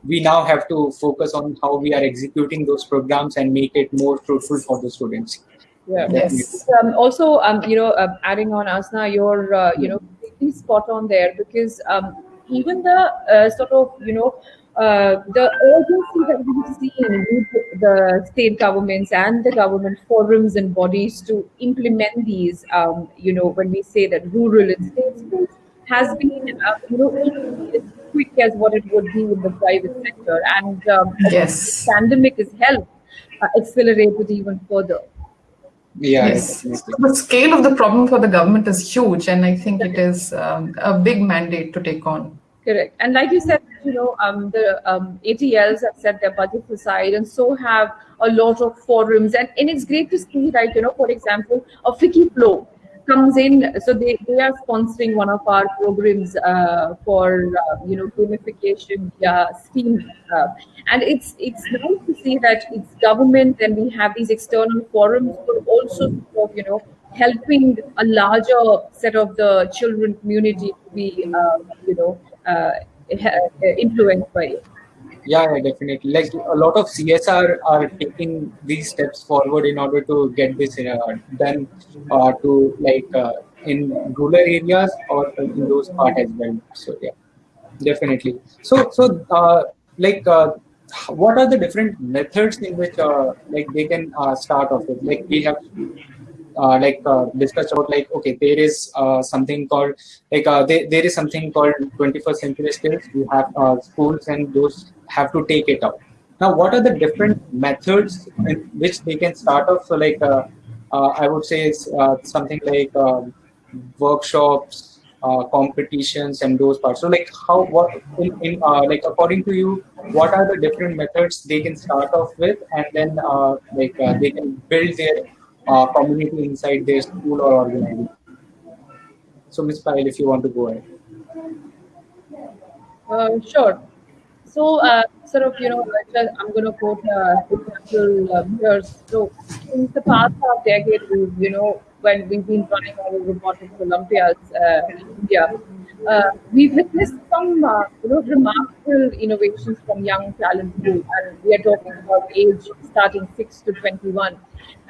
we now have to focus on how we are executing those programs and make it more fruitful for the students. Yeah. Yes. Um, also, um, you know, uh, adding on Asna, you're uh, you know completely spot on there because um, even the uh, sort of you know uh, the urgency that we've seen with the state governments and the government forums and bodies to implement these, um, you know, when we say that rural and state schools has been, uh, you know, as quick as what it would be in the private sector. And um, yes, pandemic has helped uh, accelerate it even further. Yeah, yes. the scale of the problem for the government is huge, and I think it is um, a big mandate to take on. Correct. And like you said, you know, um, the um, ATLs have set their budgets aside, and so have a lot of forums. And, and it's great to see, like, You know, for example, a FICCI FLO comes in. So they, they are sponsoring one of our programs uh, for, uh, you know, gamification via Steam. Uh, and it's it's nice to see that it's government and we have these external forums, but also, you know, helping a larger set of the children community to be, uh, you know, uh, influenced by it. Yeah, definitely. Like a lot of csr are taking these steps forward in order to get this uh, done uh, to like uh, in rural areas or in those part as well. So yeah definitely. So so uh, like uh, what are the different methods in which uh, like they can start off with? Like we have uh, like uh, discussed about like okay there is uh, something called like uh, there, there is something called 21st century skills. We have uh, schools and those have to take it up. Now what are the different methods in which they can start off so like i would say it's something like um, workshops competitions and those parts. So like how what in, in like according to you, what are the different methods they can start off with, and then like they can build their uh, community inside their school or organization. So Ms. Payal, if you want to go ahead. Uh, sure. So, sort of, you know, I'm going to quote uh, example um, here. So, in the past half decade, you know, when we've been running our robotics Olympiads uh, in India, uh, we've witnessed some uh, you know remarkable innovations from young talent pool, and we are talking about age starting six to twenty-one.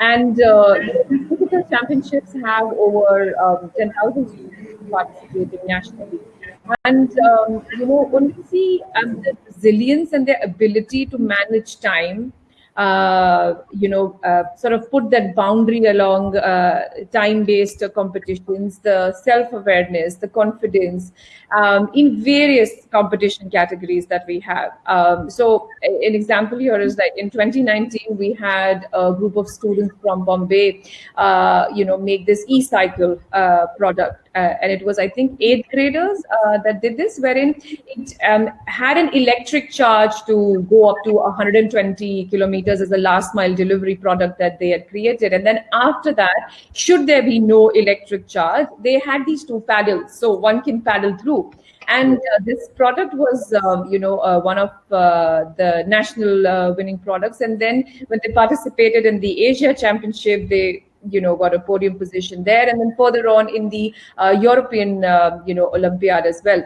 And uh, physical championships have over um, ten thousand students participating nationally. And um, you know, when we see um, the resilience and their ability to manage time you know, uh, sort of put that boundary along uh, time-based competitions, the self-awareness, the confidence um, in various competition categories that we have. Um, so an example here is like in 2019, we had a group of students from Bombay, uh, you know, make this e-cycle uh, product uh, and it was I think eighth graders uh, that did this, wherein it um, had an electric charge to go up to 120 kilometers as a last mile delivery product that they had created. And then after that, should there be no electric charge, they had these two paddles, so one can paddle through. And uh, this product was, um, you know, uh, one of uh, the national uh, winning products. And then when they participated in the Asia Championship, they you know got a podium position there and then further on in the uh, european uh, you know olympiad as well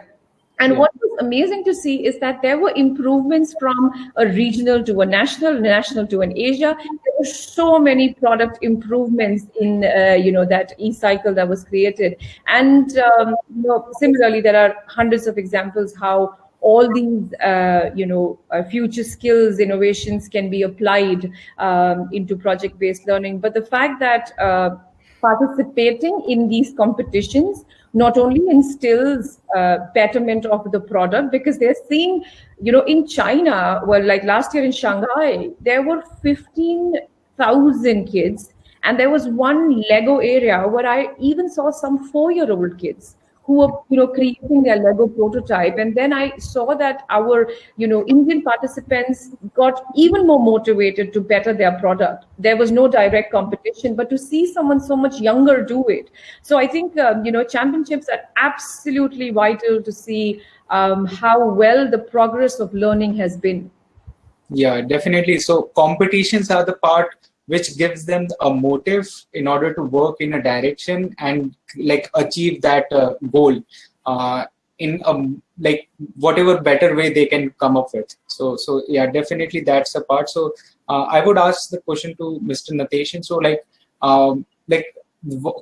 and yeah. what was amazing to see is that there were improvements from a regional to a national, national to an Asia. There were so many product improvements in, uh, you know, that e-cycle that was created. And, um, you know, similarly, there are hundreds of examples how all these uh, you know uh, future skills innovations can be applied um, into project based learning. But the fact that uh, participating in these competitions not only instills uh, betterment of the product because they're seeing you know in china well like last year in shanghai there were 15000 kids and there was one lego area where i even saw some four year old kids who were you know creating their lego prototype. And then i saw that our you know indian participants got even more motivated to better their product. There was no direct competition but to see someone so much younger do it. So i think um, you know championships are absolutely vital to see um, how well the progress of learning has been. Yeah definitely. So competitions are the part which gives them a motive in order to work in a direction and like achieve that uh, goal uh, in a like whatever better way they can come up with. So so yeah definitely that's a part. So uh, i would ask the question to mr nateshan so like um, like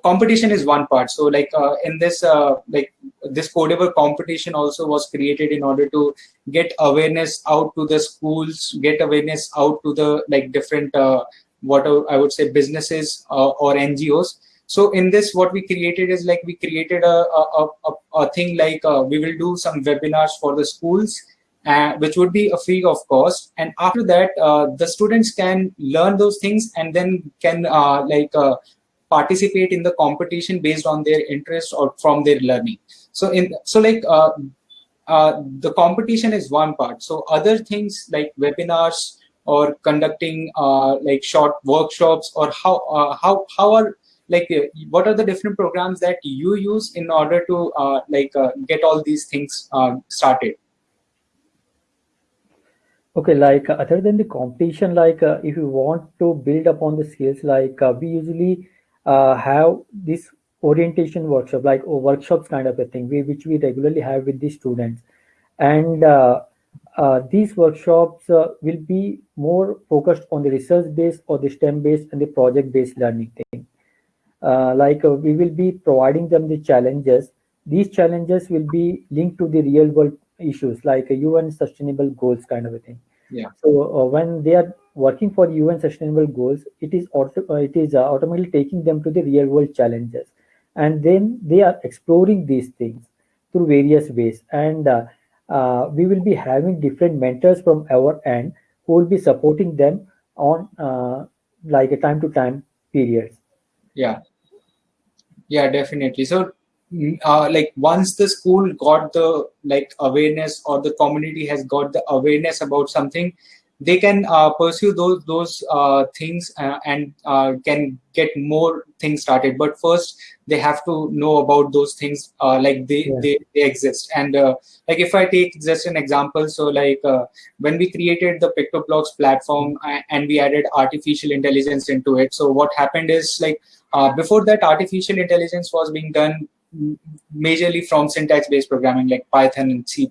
competition is one part. So like uh, in this uh, like this Codeavour competition also was created in order to get awareness out to the schools get awareness out to the like different uh, what I would say businesses uh, or NGOs. So in this, what we created is like we created a, a, a, a thing like uh, we will do some webinars for the schools, uh, which would be a free of cost. And after that, uh, the students can learn those things and then can uh, like uh, participate in the competition based on their interest or from their learning. So in so like the competition is one part. So other things like webinars, or conducting uh, like short workshops or how uh, how how are like uh, what are the different programs that you use in order to uh, like uh, get all these things uh, started? Okay like other than the competition like if you want to build upon the skills like we usually have this orientation workshop like workshops kind of a thing we, which we regularly have with the students. And uh, these workshops uh, will be more focused on the research based or the STEM based and the project based learning thing. Uh, like uh, we will be providing them the challenges. These challenges will be linked to the real world issues like UN sustainable goals kind of a thing. Yeah. So uh, when they are working for UN Sustainable Goals, it is auto, uh, it is uh, automatically taking them to the real world challenges, and then they are exploring these things through various ways. And uh, we will be having different mentors from our end who will be supporting them on uh, like a time to time periods. Yeah. Yeah, definitely. So mm, uh, like once the school got the like awareness or the community has got the awareness about something they can uh, pursue those those uh, things uh, and uh, can get more things started but first they have to know about those things uh, like they, Yeah. they they exist and uh, like if i take just an example so like when we created the PictoBlox platform and we added artificial intelligence into it so what happened is like before that artificial intelligence was being done majorly from syntax based programming like python and c++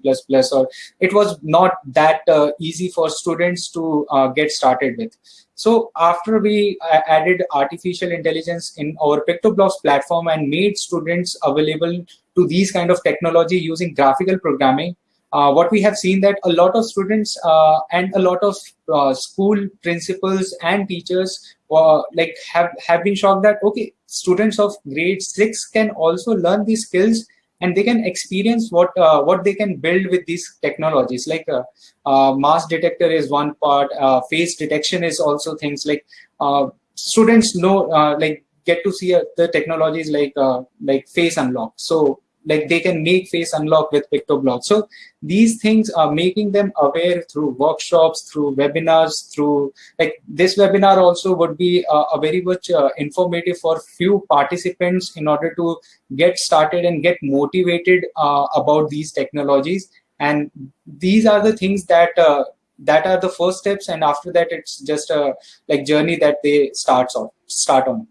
or it was not that uh, easy for students to uh, get started with. So after we uh, added artificial intelligence in our PictoBlox platform and made students available to these kind of technology using graphical programming uh, what we have seen that a lot of students uh, and a lot of uh, school principals and teachers uh, like have have been shocked that okay students of grade 6 can also learn these skills and they can experience what uh, what they can build with these technologies. Like uh, uh, mass detector is one part uh, face detection is also things like uh, students know uh, like get to see the technologies like like face unlock. So like they can make face unlock with PictoBlox so these things are making them aware through workshops through webinars through like this webinar also would be uh, a very much uh, informative for few participants in order to get started and get motivated uh, about these technologies. And these are the things that uh, that are the first steps and after that it's just a like journey that they starts on start on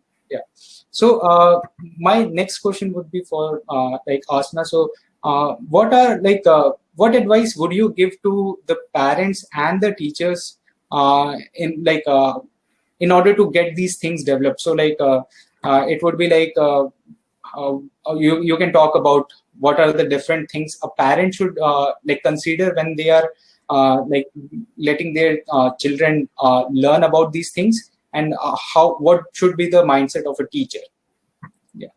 so uh, my next question would be for uh, like asna. So uh, what are like uh, what advice would you give to the parents and the teachers uh, in like uh, in order to get these things developed? So like it would be like you you can talk about what are the different things a parent should like consider when they are like letting their children learn about these things and uh, how what should be the mindset of a teacher yeah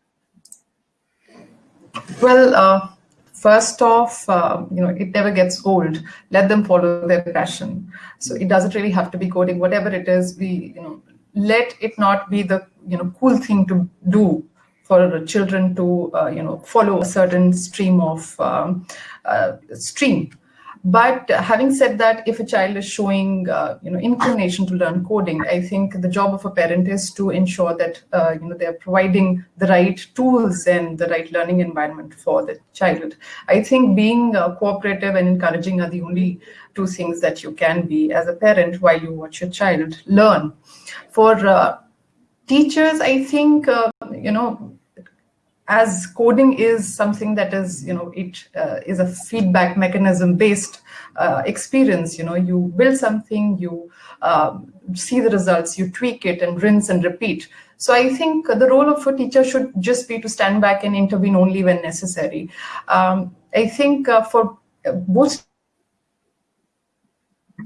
Well, uh, first off, uh, you know, it never gets old. Let them follow their passion. So it doesn't really have to be coding. Whatever it is, we, you know, let it not be the, you know, cool thing to do for children to, uh, you know, follow a certain stream of um, uh, stream. But having said that, if a child is showing, uh, you know, inclination to learn coding, I think the job of a parent is to ensure that, uh, you know, they are providing the right tools and the right learning environment for the child. I think being uh, cooperative and encouraging are the only two things that you can be as a parent while you watch your child learn. For uh, teachers, I think, uh, you know, as coding is something that is you know it uh, is a feedback mechanism based uh, experience you know you build something you um, see the results you tweak it and rinse and repeat. So i think the role of a teacher should just be to stand back and intervene only when necessary. Um, i think uh, for both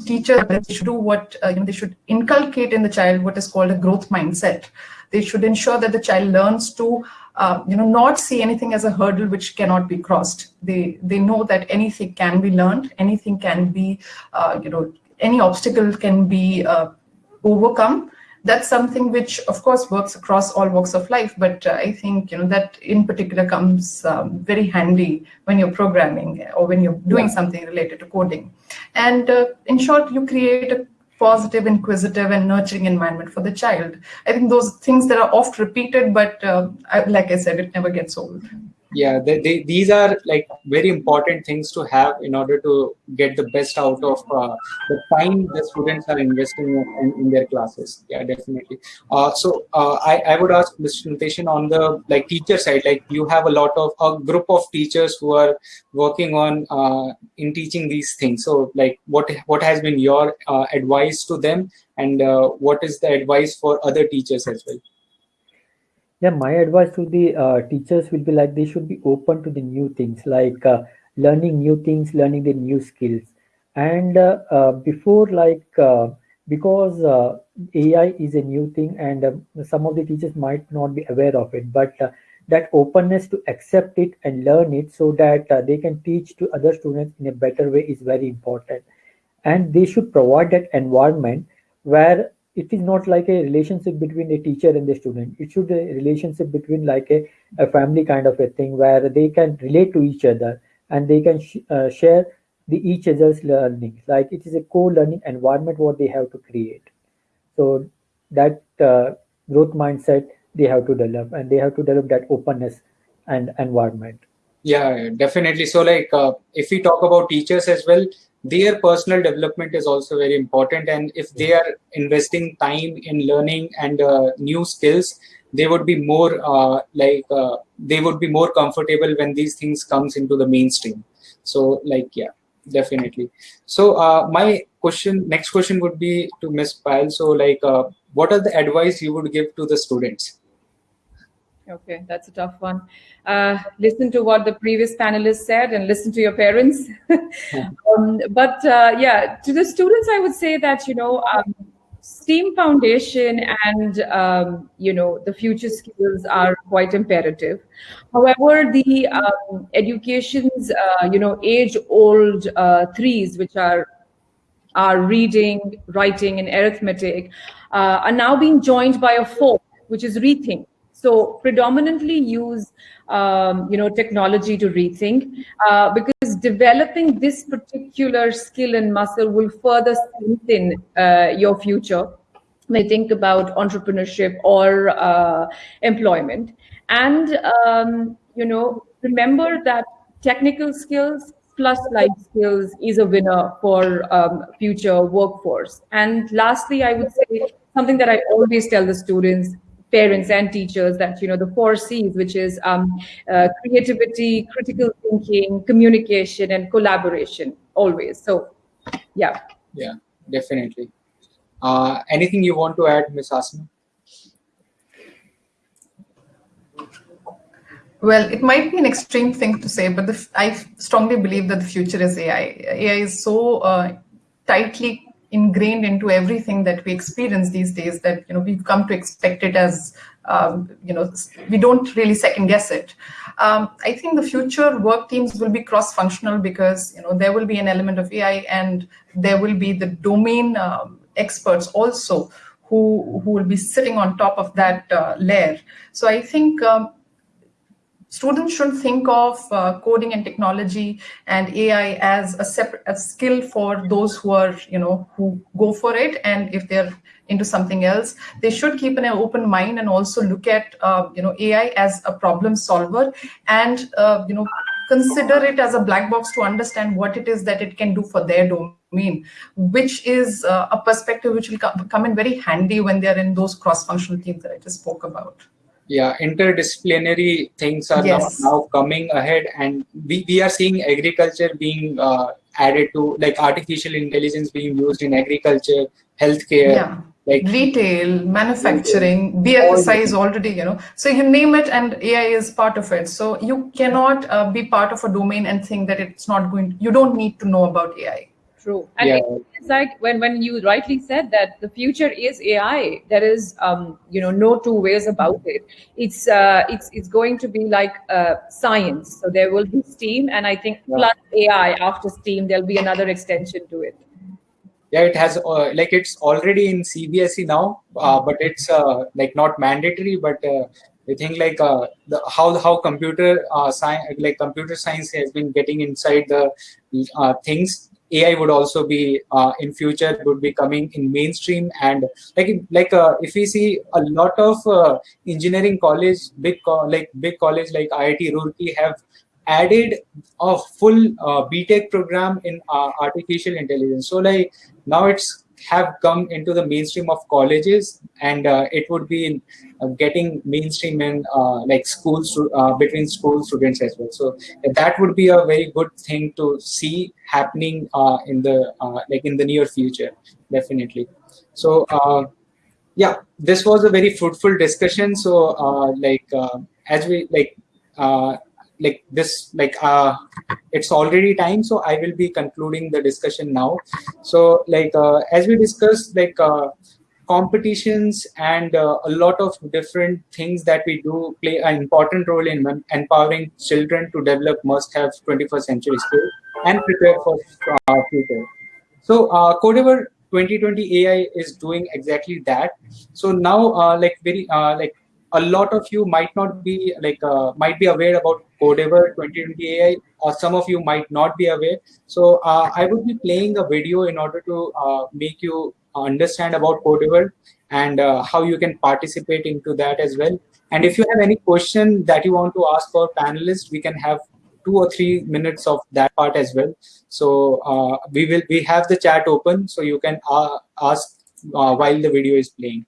teachers they should do what uh, you know they should inculcate in the child what is called a growth mindset. They should ensure that the child learns to uh, you know not see anything as a hurdle which cannot be crossed. They they know that anything can be learned anything can be uh, you know any obstacle can be uh, overcome. That's something which of course works across all walks of life but uh, i think you know that in particular comes um, very handy when you're programming or when you're doing something related to coding. And uh, in short you create a positive inquisitive and nurturing environment for the child. I think those things that are oft repeated but uh, I, like i said it never gets old yeah they, they, these are like very important things to have in order to get the best out of uh, the time the students are investing in, in their classes. Yeah definitely. Uh, so uh, I, I would ask mr Nitesh on the like teacher side like you have a lot of a group of teachers who are working on uh, in teaching these things. So like what what has been your uh, advice to them? And uh, what is the advice for other teachers as well yeah my advice to the uh, teachers will be like they should be open to the new things like uh, learning new things learning the new skills. And uh, uh, before like uh, because ai is a new thing and some of the teachers might not be aware of it but that openness to accept it and learn it so that uh, they can teach to other students in a better way is very important. And they should provide that environment where it is not like a relationship between a teacher and the student. It should be a relationship between like a, a family kind of a thing where they can relate to each other and they can sh uh, share the each other's learning. Like it is a co-learning environment what they have to create. So that uh, growth mindset they have to develop and they have to develop that openness and environment. Yeah definitely. So like uh, if we talk about teachers as well their personal development is also very important. And if they are investing time in learning and uh, new skills they would be more uh, like uh, they would be more comfortable when these things comes into the mainstream. So like yeah definitely. So uh, my question next question would be to miss Payal so like uh, what are the advice you would give to the students Okay, that's a tough one. Uh, listen to what the previous panelists said and listen to your parents. um, but uh, yeah, to the students, I would say that, you know, um, STEAM Foundation and, um, you know, the future skills are quite imperative. However, the um, education's, uh, you know, age-old uh, threes, which are are reading, writing, and arithmetic, uh, are now being joined by a fourth, which is rethink so predominantly use um, you know technology to rethink uh, because developing this particular skill and muscle will further strengthen uh, your future when you think about entrepreneurship or uh, employment. And um, you know remember that technical skills plus life skills is a winner for um, future workforce. And lastly i would say something that i always tell the students parents and teachers that you know the four C's, which is um, uh, creativity, critical thinking, communication, and collaboration. Always. So, yeah. Yeah, definitely. Uh, anything you want to add, miss Asna? Well, it might be an extreme thing to say, but the, I strongly believe that the future is AI. AI is so uh, tightly ingrained into everything that we experience these days that you know we've come to expect it as um, you know we don't really second guess it. Um, i think the future work teams will be cross functional because you know there will be an element of ai and there will be the domain um, experts also who who will be sitting on top of that uh, layer. So i think um, students shouldn't think of uh, coding and technology and AI as a separate a skill for those who are, you know, who go for it. And if they're into something else, they should keep an open mind and also look at, uh, you know, AI as a problem solver and, uh, you know, consider it as a black box to understand what it is that it can do for their domain, which is uh, a perspective which will come in very handy when they're in those cross-functional teams that I just spoke about yeah interdisciplinary things are yes. now, now, coming ahead and we, we are seeing agriculture being uh, added to like artificial intelligence being used in agriculture healthcare yeah. like retail manufacturing bfsi is already you know so you name it and ai is part of it so you cannot uh, be part of a domain and think that it's not going you don't need to know about ai True. And yeah. it's like when, when you rightly said that the future is AI, there is um, you know no two ways about it. It's uh, it's it's going to be like uh, science. So there will be STEAM, and I think yeah. plus AI after STEAM, there'll be another extension to it. Yeah, it has uh, like it's already in CBSE now, uh, but it's uh, like not mandatory. But uh, I think like uh, the, how how computer uh, science like computer science has been getting inside the uh, things AI would also be uh, in future would be coming in mainstream and like like uh, if we see a lot of uh, engineering college big co like big college like IIT Roorkee have added a full uh, BTech program in uh, artificial intelligence. So like now it's have come into the mainstream of colleges and uh, it would be in, uh, getting mainstream in uh, like schools uh, between school students as well. So that would be a very good thing to see happening uh, in the uh, like in the near future definitely. So yeah this was a very fruitful discussion. So like as we like like this like uh it's already time so i will be concluding the discussion now. So like uh, as we discussed like uh, competitions and uh, a lot of different things that we do play an important role in empowering children to develop must have 21st century skills and prepare for uh, future. So uh, Codeavour 2020 ai is doing exactly that. So now uh, like very uh, like a lot of you might not be like uh, might be aware about Codeavour 2020 ai or some of you might not be aware. So uh, i would be playing a video in order to uh, make you understand about Codeavour and uh, how you can participate into that as well. And if you have any question that you want to ask our panelists we can have two or three minutes of that part as well. So uh, we will we have the chat open so you can uh, ask while the video is playing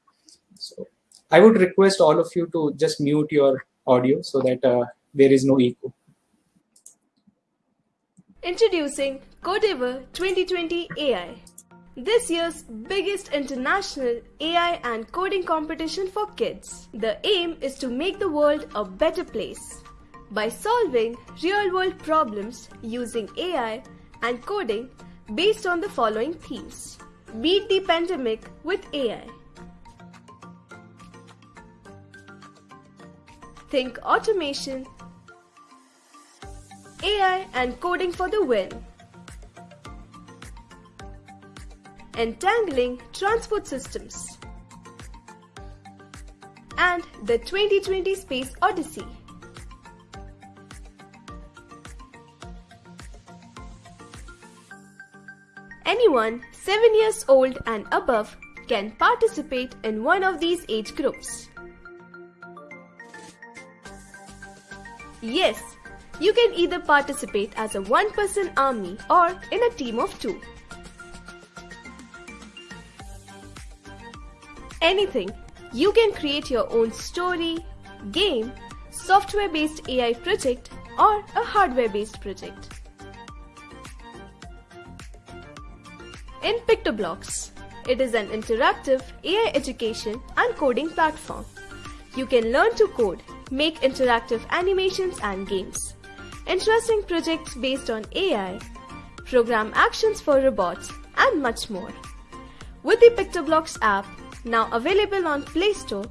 I would request all of you to just mute your audio so that uh, there is no echo. Introducing Codeavour 2020 AI, this year's biggest international AI and coding competition for kids. The aim is to make the world a better place by solving real world problems using AI and coding based on the following themes. Beat the pandemic with AI Think automation, AI and coding for the win. Entangling transport systems. And the 2020 Space Odyssey. Anyone 7 years old and above can participate in one of these age groups. Yes, you can either participate as a one person army or in a team of two. Anything, you can create your own story, game, software based AI project, or a hardware based project. In PictoBlox, it is an interactive AI education and coding platform. You can learn to code make interactive animations and games, interesting projects based on AI, program actions for robots, and much more. With the PictoBlox app, now available on Play Store,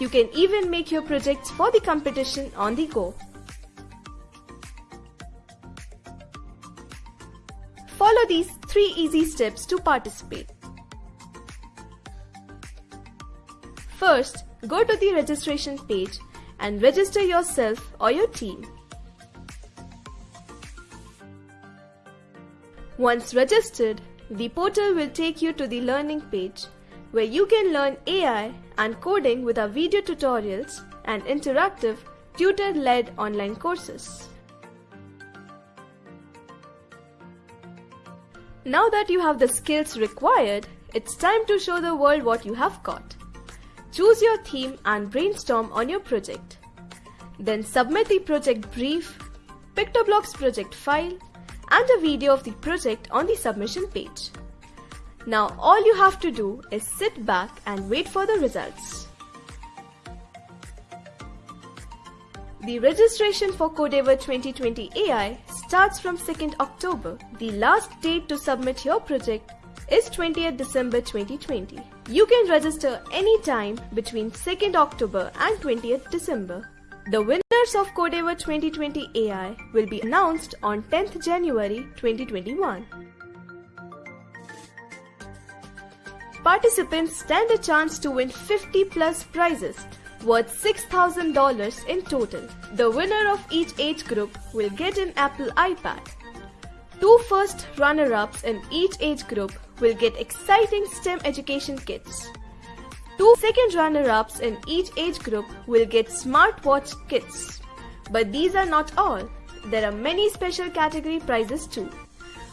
you can even make your projects for the competition on the go. Follow these three easy steps to participate. First, go to the registration page and register yourself or your team. Once registered, the portal will take you to the learning page where you can learn AI and coding with our video tutorials and interactive tutor-led online courses. Now that you have the skills required, it's time to show the world what you have got. Choose your theme and brainstorm on your project. Then submit the project brief, PictoBlox project file, and a video of the project on the submission page. Now all you have to do is sit back and wait for the results. The registration for Codeavour 2020 AI starts from 2nd October. The last date to submit your project is 20th December 2020. You can register anytime between 2nd October and 20th December. The winners of Codeavour 2020 AI will be announced on 10th January 2021. Participants stand a chance to win 50 plus prizes worth $6,000 in total. The winner of each age group will get an Apple iPad. Two first runner-ups in each age group will get exciting STEM education kits. Two second runner-ups in each age group will get smartwatch kits. But these are not all. There are many special category prizes too.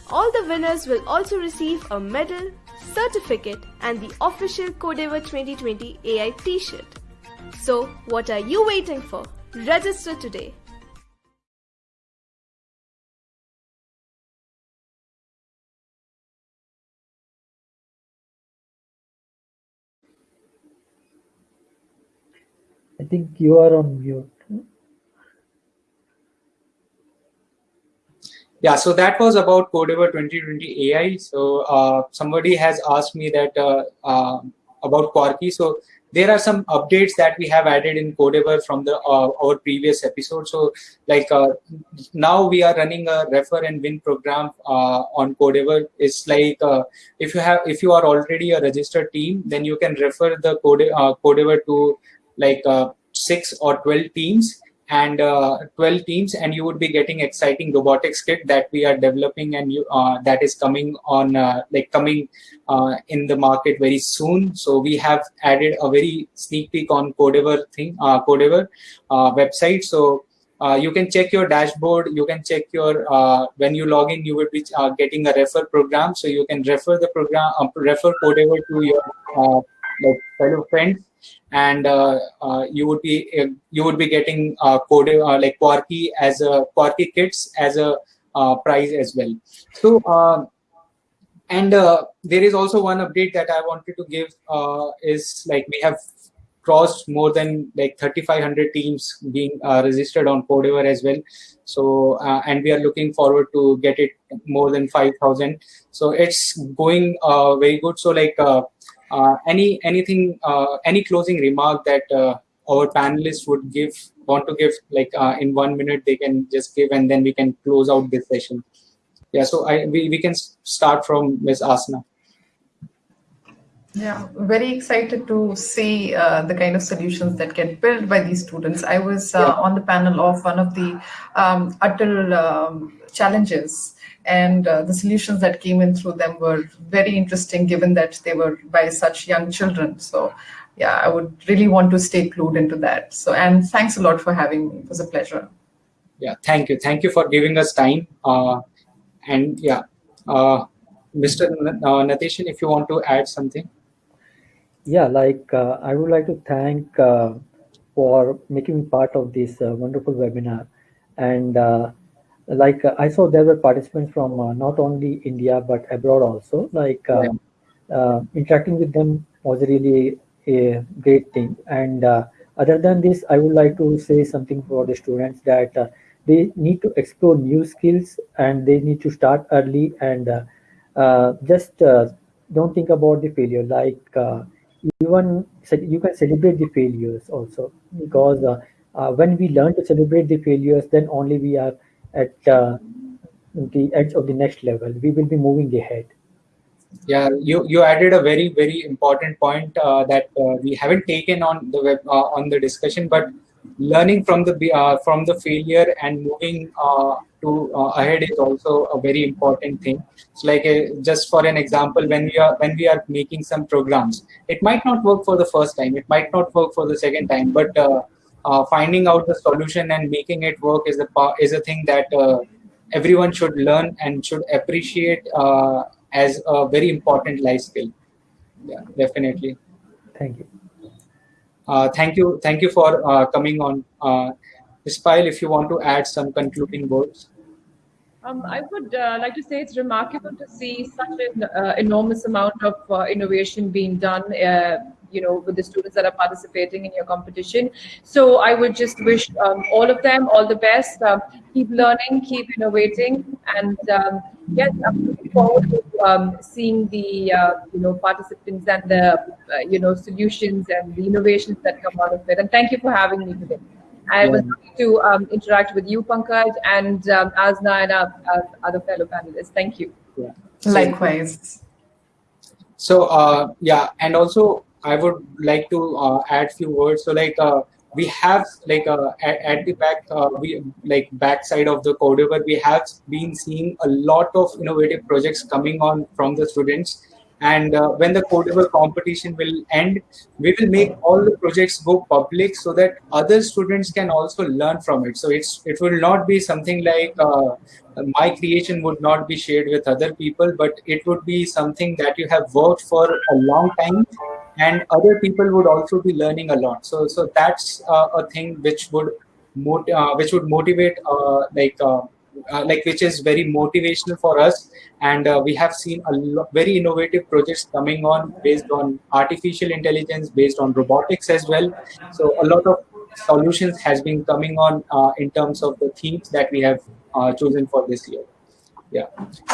All the winners will also receive a medal, certificate and the official Codeavour 2020 AI t-shirt. So what are you waiting for? Register today. I think you are on mute. yeah so that was about Codeavour 2020 ai so uh, somebody has asked me that uh, uh, about quarky so there are some updates that we have added in Codeavour from the uh, our previous episode. So like uh, now we are running a refer and win program uh, on Codeavour it's like if you have if you are already a registered team then you can refer the code Codeavour to like six or 12 teams and uh, 12 teams and you would be getting exciting robotics kit that we are developing and you, uh, that is coming on uh, like coming uh, in the market very soon. So we have added a very sneak peek on Codeavour thing uh, Codeavour uh, website. So you can check your dashboard you can check your when you log in you will be getting a refer program. So you can refer the program refer Codeavour to your like fellow friends and uh, uh, you would be uh, you would be getting code like Quarky as a Quarky kits as a prize as well. So and there is also one update that I wanted to give is like we have crossed more than like 3500 teams being uh, registered on Codeavour as well. So uh, and we are looking forward to get it more than 5000 so it's going uh, very good. So like any anything, uh, any closing remark that uh, our panelists would give, want to give, like in one minute, they can just give, and then we can close out this session. Yeah, so I we, we can start from Ms. Asna. Yeah, very excited to see uh, the kind of solutions that get built by these students. I was uh, yeah. on the panel of one of the um, Atal um, challenges. And uh, the solutions that came in through them were very interesting given that they were by such young children. So yeah i would really want to stay clued into that. So and thanks a lot for having me. It was a pleasure. Yeah thank you. Thank you for giving us time. Uh, and yeah uh, mr uh, Nateshan if you want to add something? Yeah like uh, i would like to thank uh, for making me part of this uh, wonderful webinar. And like uh, I saw there were participants from uh, not only India but abroad also. Like uh, uh interacting with them was really a great thing. And uh, other than this, I would like to say something for the students that uh, they need to explore new skills and they need to start early and just don't think about the failure. Like even you can celebrate the failures also because when we learn to celebrate the failures, then only we are at uh, the edge of the next level. We will be moving ahead. Yeah, you you added a very very important point uh, that uh, we haven't taken on the web uh, on the discussion, but learning from the uh, from the failure and moving uh, to ahead is also a very important thing. So, like just for an example, when we are when we are making some programs, it might not work for the first time, it might not work for the second time, but uh, finding out the solution and making it work is a is a thing that uh, everyone should learn and should appreciate uh, as a very important life skill. Yeah, definitely. Thank you. Uh, thank you. Thank you for uh, coming on. Uh, Ms. Payal, if you want to add some concluding words. Um, I would uh, like to say it's remarkable to see such an uh, enormous amount of uh, innovation being done you know with the students that are participating in your competition so i would just wish um, all of them all the best um, keep learning keep innovating and um, yes i'm looking forward to um, seeing the uh, you know participants and the uh, you know solutions and the innovations that come out of it and thank you for having me today I was happy to um, interact with you, Pankaj, and um, Asna and our, our, other fellow panelists. Thank you. Yeah. Likewise. So, uh, yeah, and also I would like to uh, add a few words. So like uh, we have like uh, at, the back uh, we like backside of the Codeavour we have been seeing a lot of innovative projects coming on from the students. And uh, when the Codeavour competition will end we will make all the projects go public so that other students can also learn from it. So it's it will not be something like uh, my creation would not be shared with other people but it would be something that you have worked for a long time and other people would also be learning a lot. So so that's uh, a thing which would mot- uh, which would motivate uh, like uh, uh, like which is very motivational for us. And uh, we have seen a lo- very innovative projects coming on based on artificial intelligence based on robotics as well. So a lot of solutions has been coming on in terms of the themes that we have chosen for this year yeah.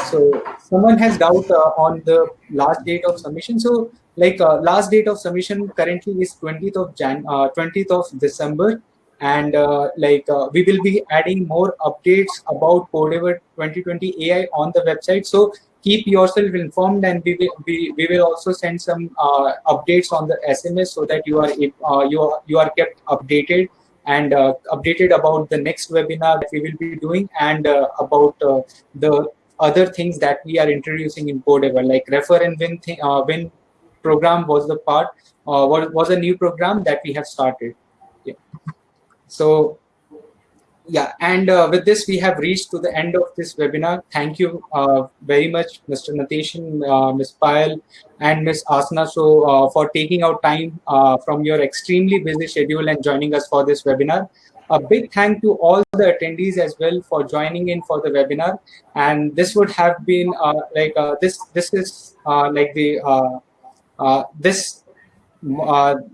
So someone has doubt uh, on the last date of submission. So like uh, last date of submission currently is 20th of jan uh, 20th of december. And uh, like uh, we will be adding more updates about Codeavour 2020 ai on the website. So keep yourself informed and we will we, we will also send some uh, updates on the sms so that you are you are you are kept updated and uh, updated about the next webinar that we will be doing and uh, about uh, the other things that we are introducing in Codeavour, like refer and win, th win program was the part, was, was a new program that we have started. Yeah. So yeah, and uh, with this, we have reached to the end of this webinar. Thank you uh, very much, Mr. Nateshan, uh, Ms. Payal, and Ms. Asna, so uh, for taking out time uh, from your extremely busy schedule and joining us for this webinar. A big thank to all the attendees as well for joining in for the webinar. And this would have been uh, like this. This is like the this.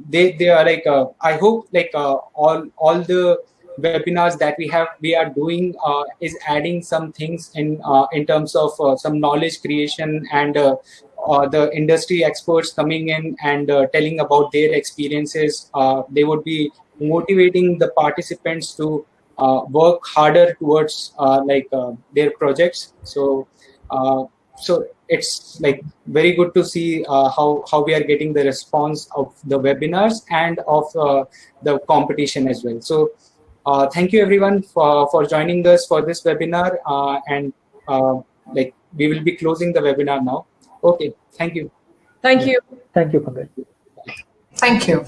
they they are like I hope like all all the webinars that we have we are doing uh, is adding some things in uh, in terms of uh, some knowledge creation and uh, uh, the industry experts coming in and uh, telling about their experiences. They would be motivating the participants to work harder towards like their projects. So so it's like very good to see how how we are getting the response of the webinars and of the competition as well. So uh, thank you everyone for, for joining us for this webinar uh, and uh, like we will be closing the webinar now. Okay, thank you. Thank you. Thank you, Pankaj. Thank you.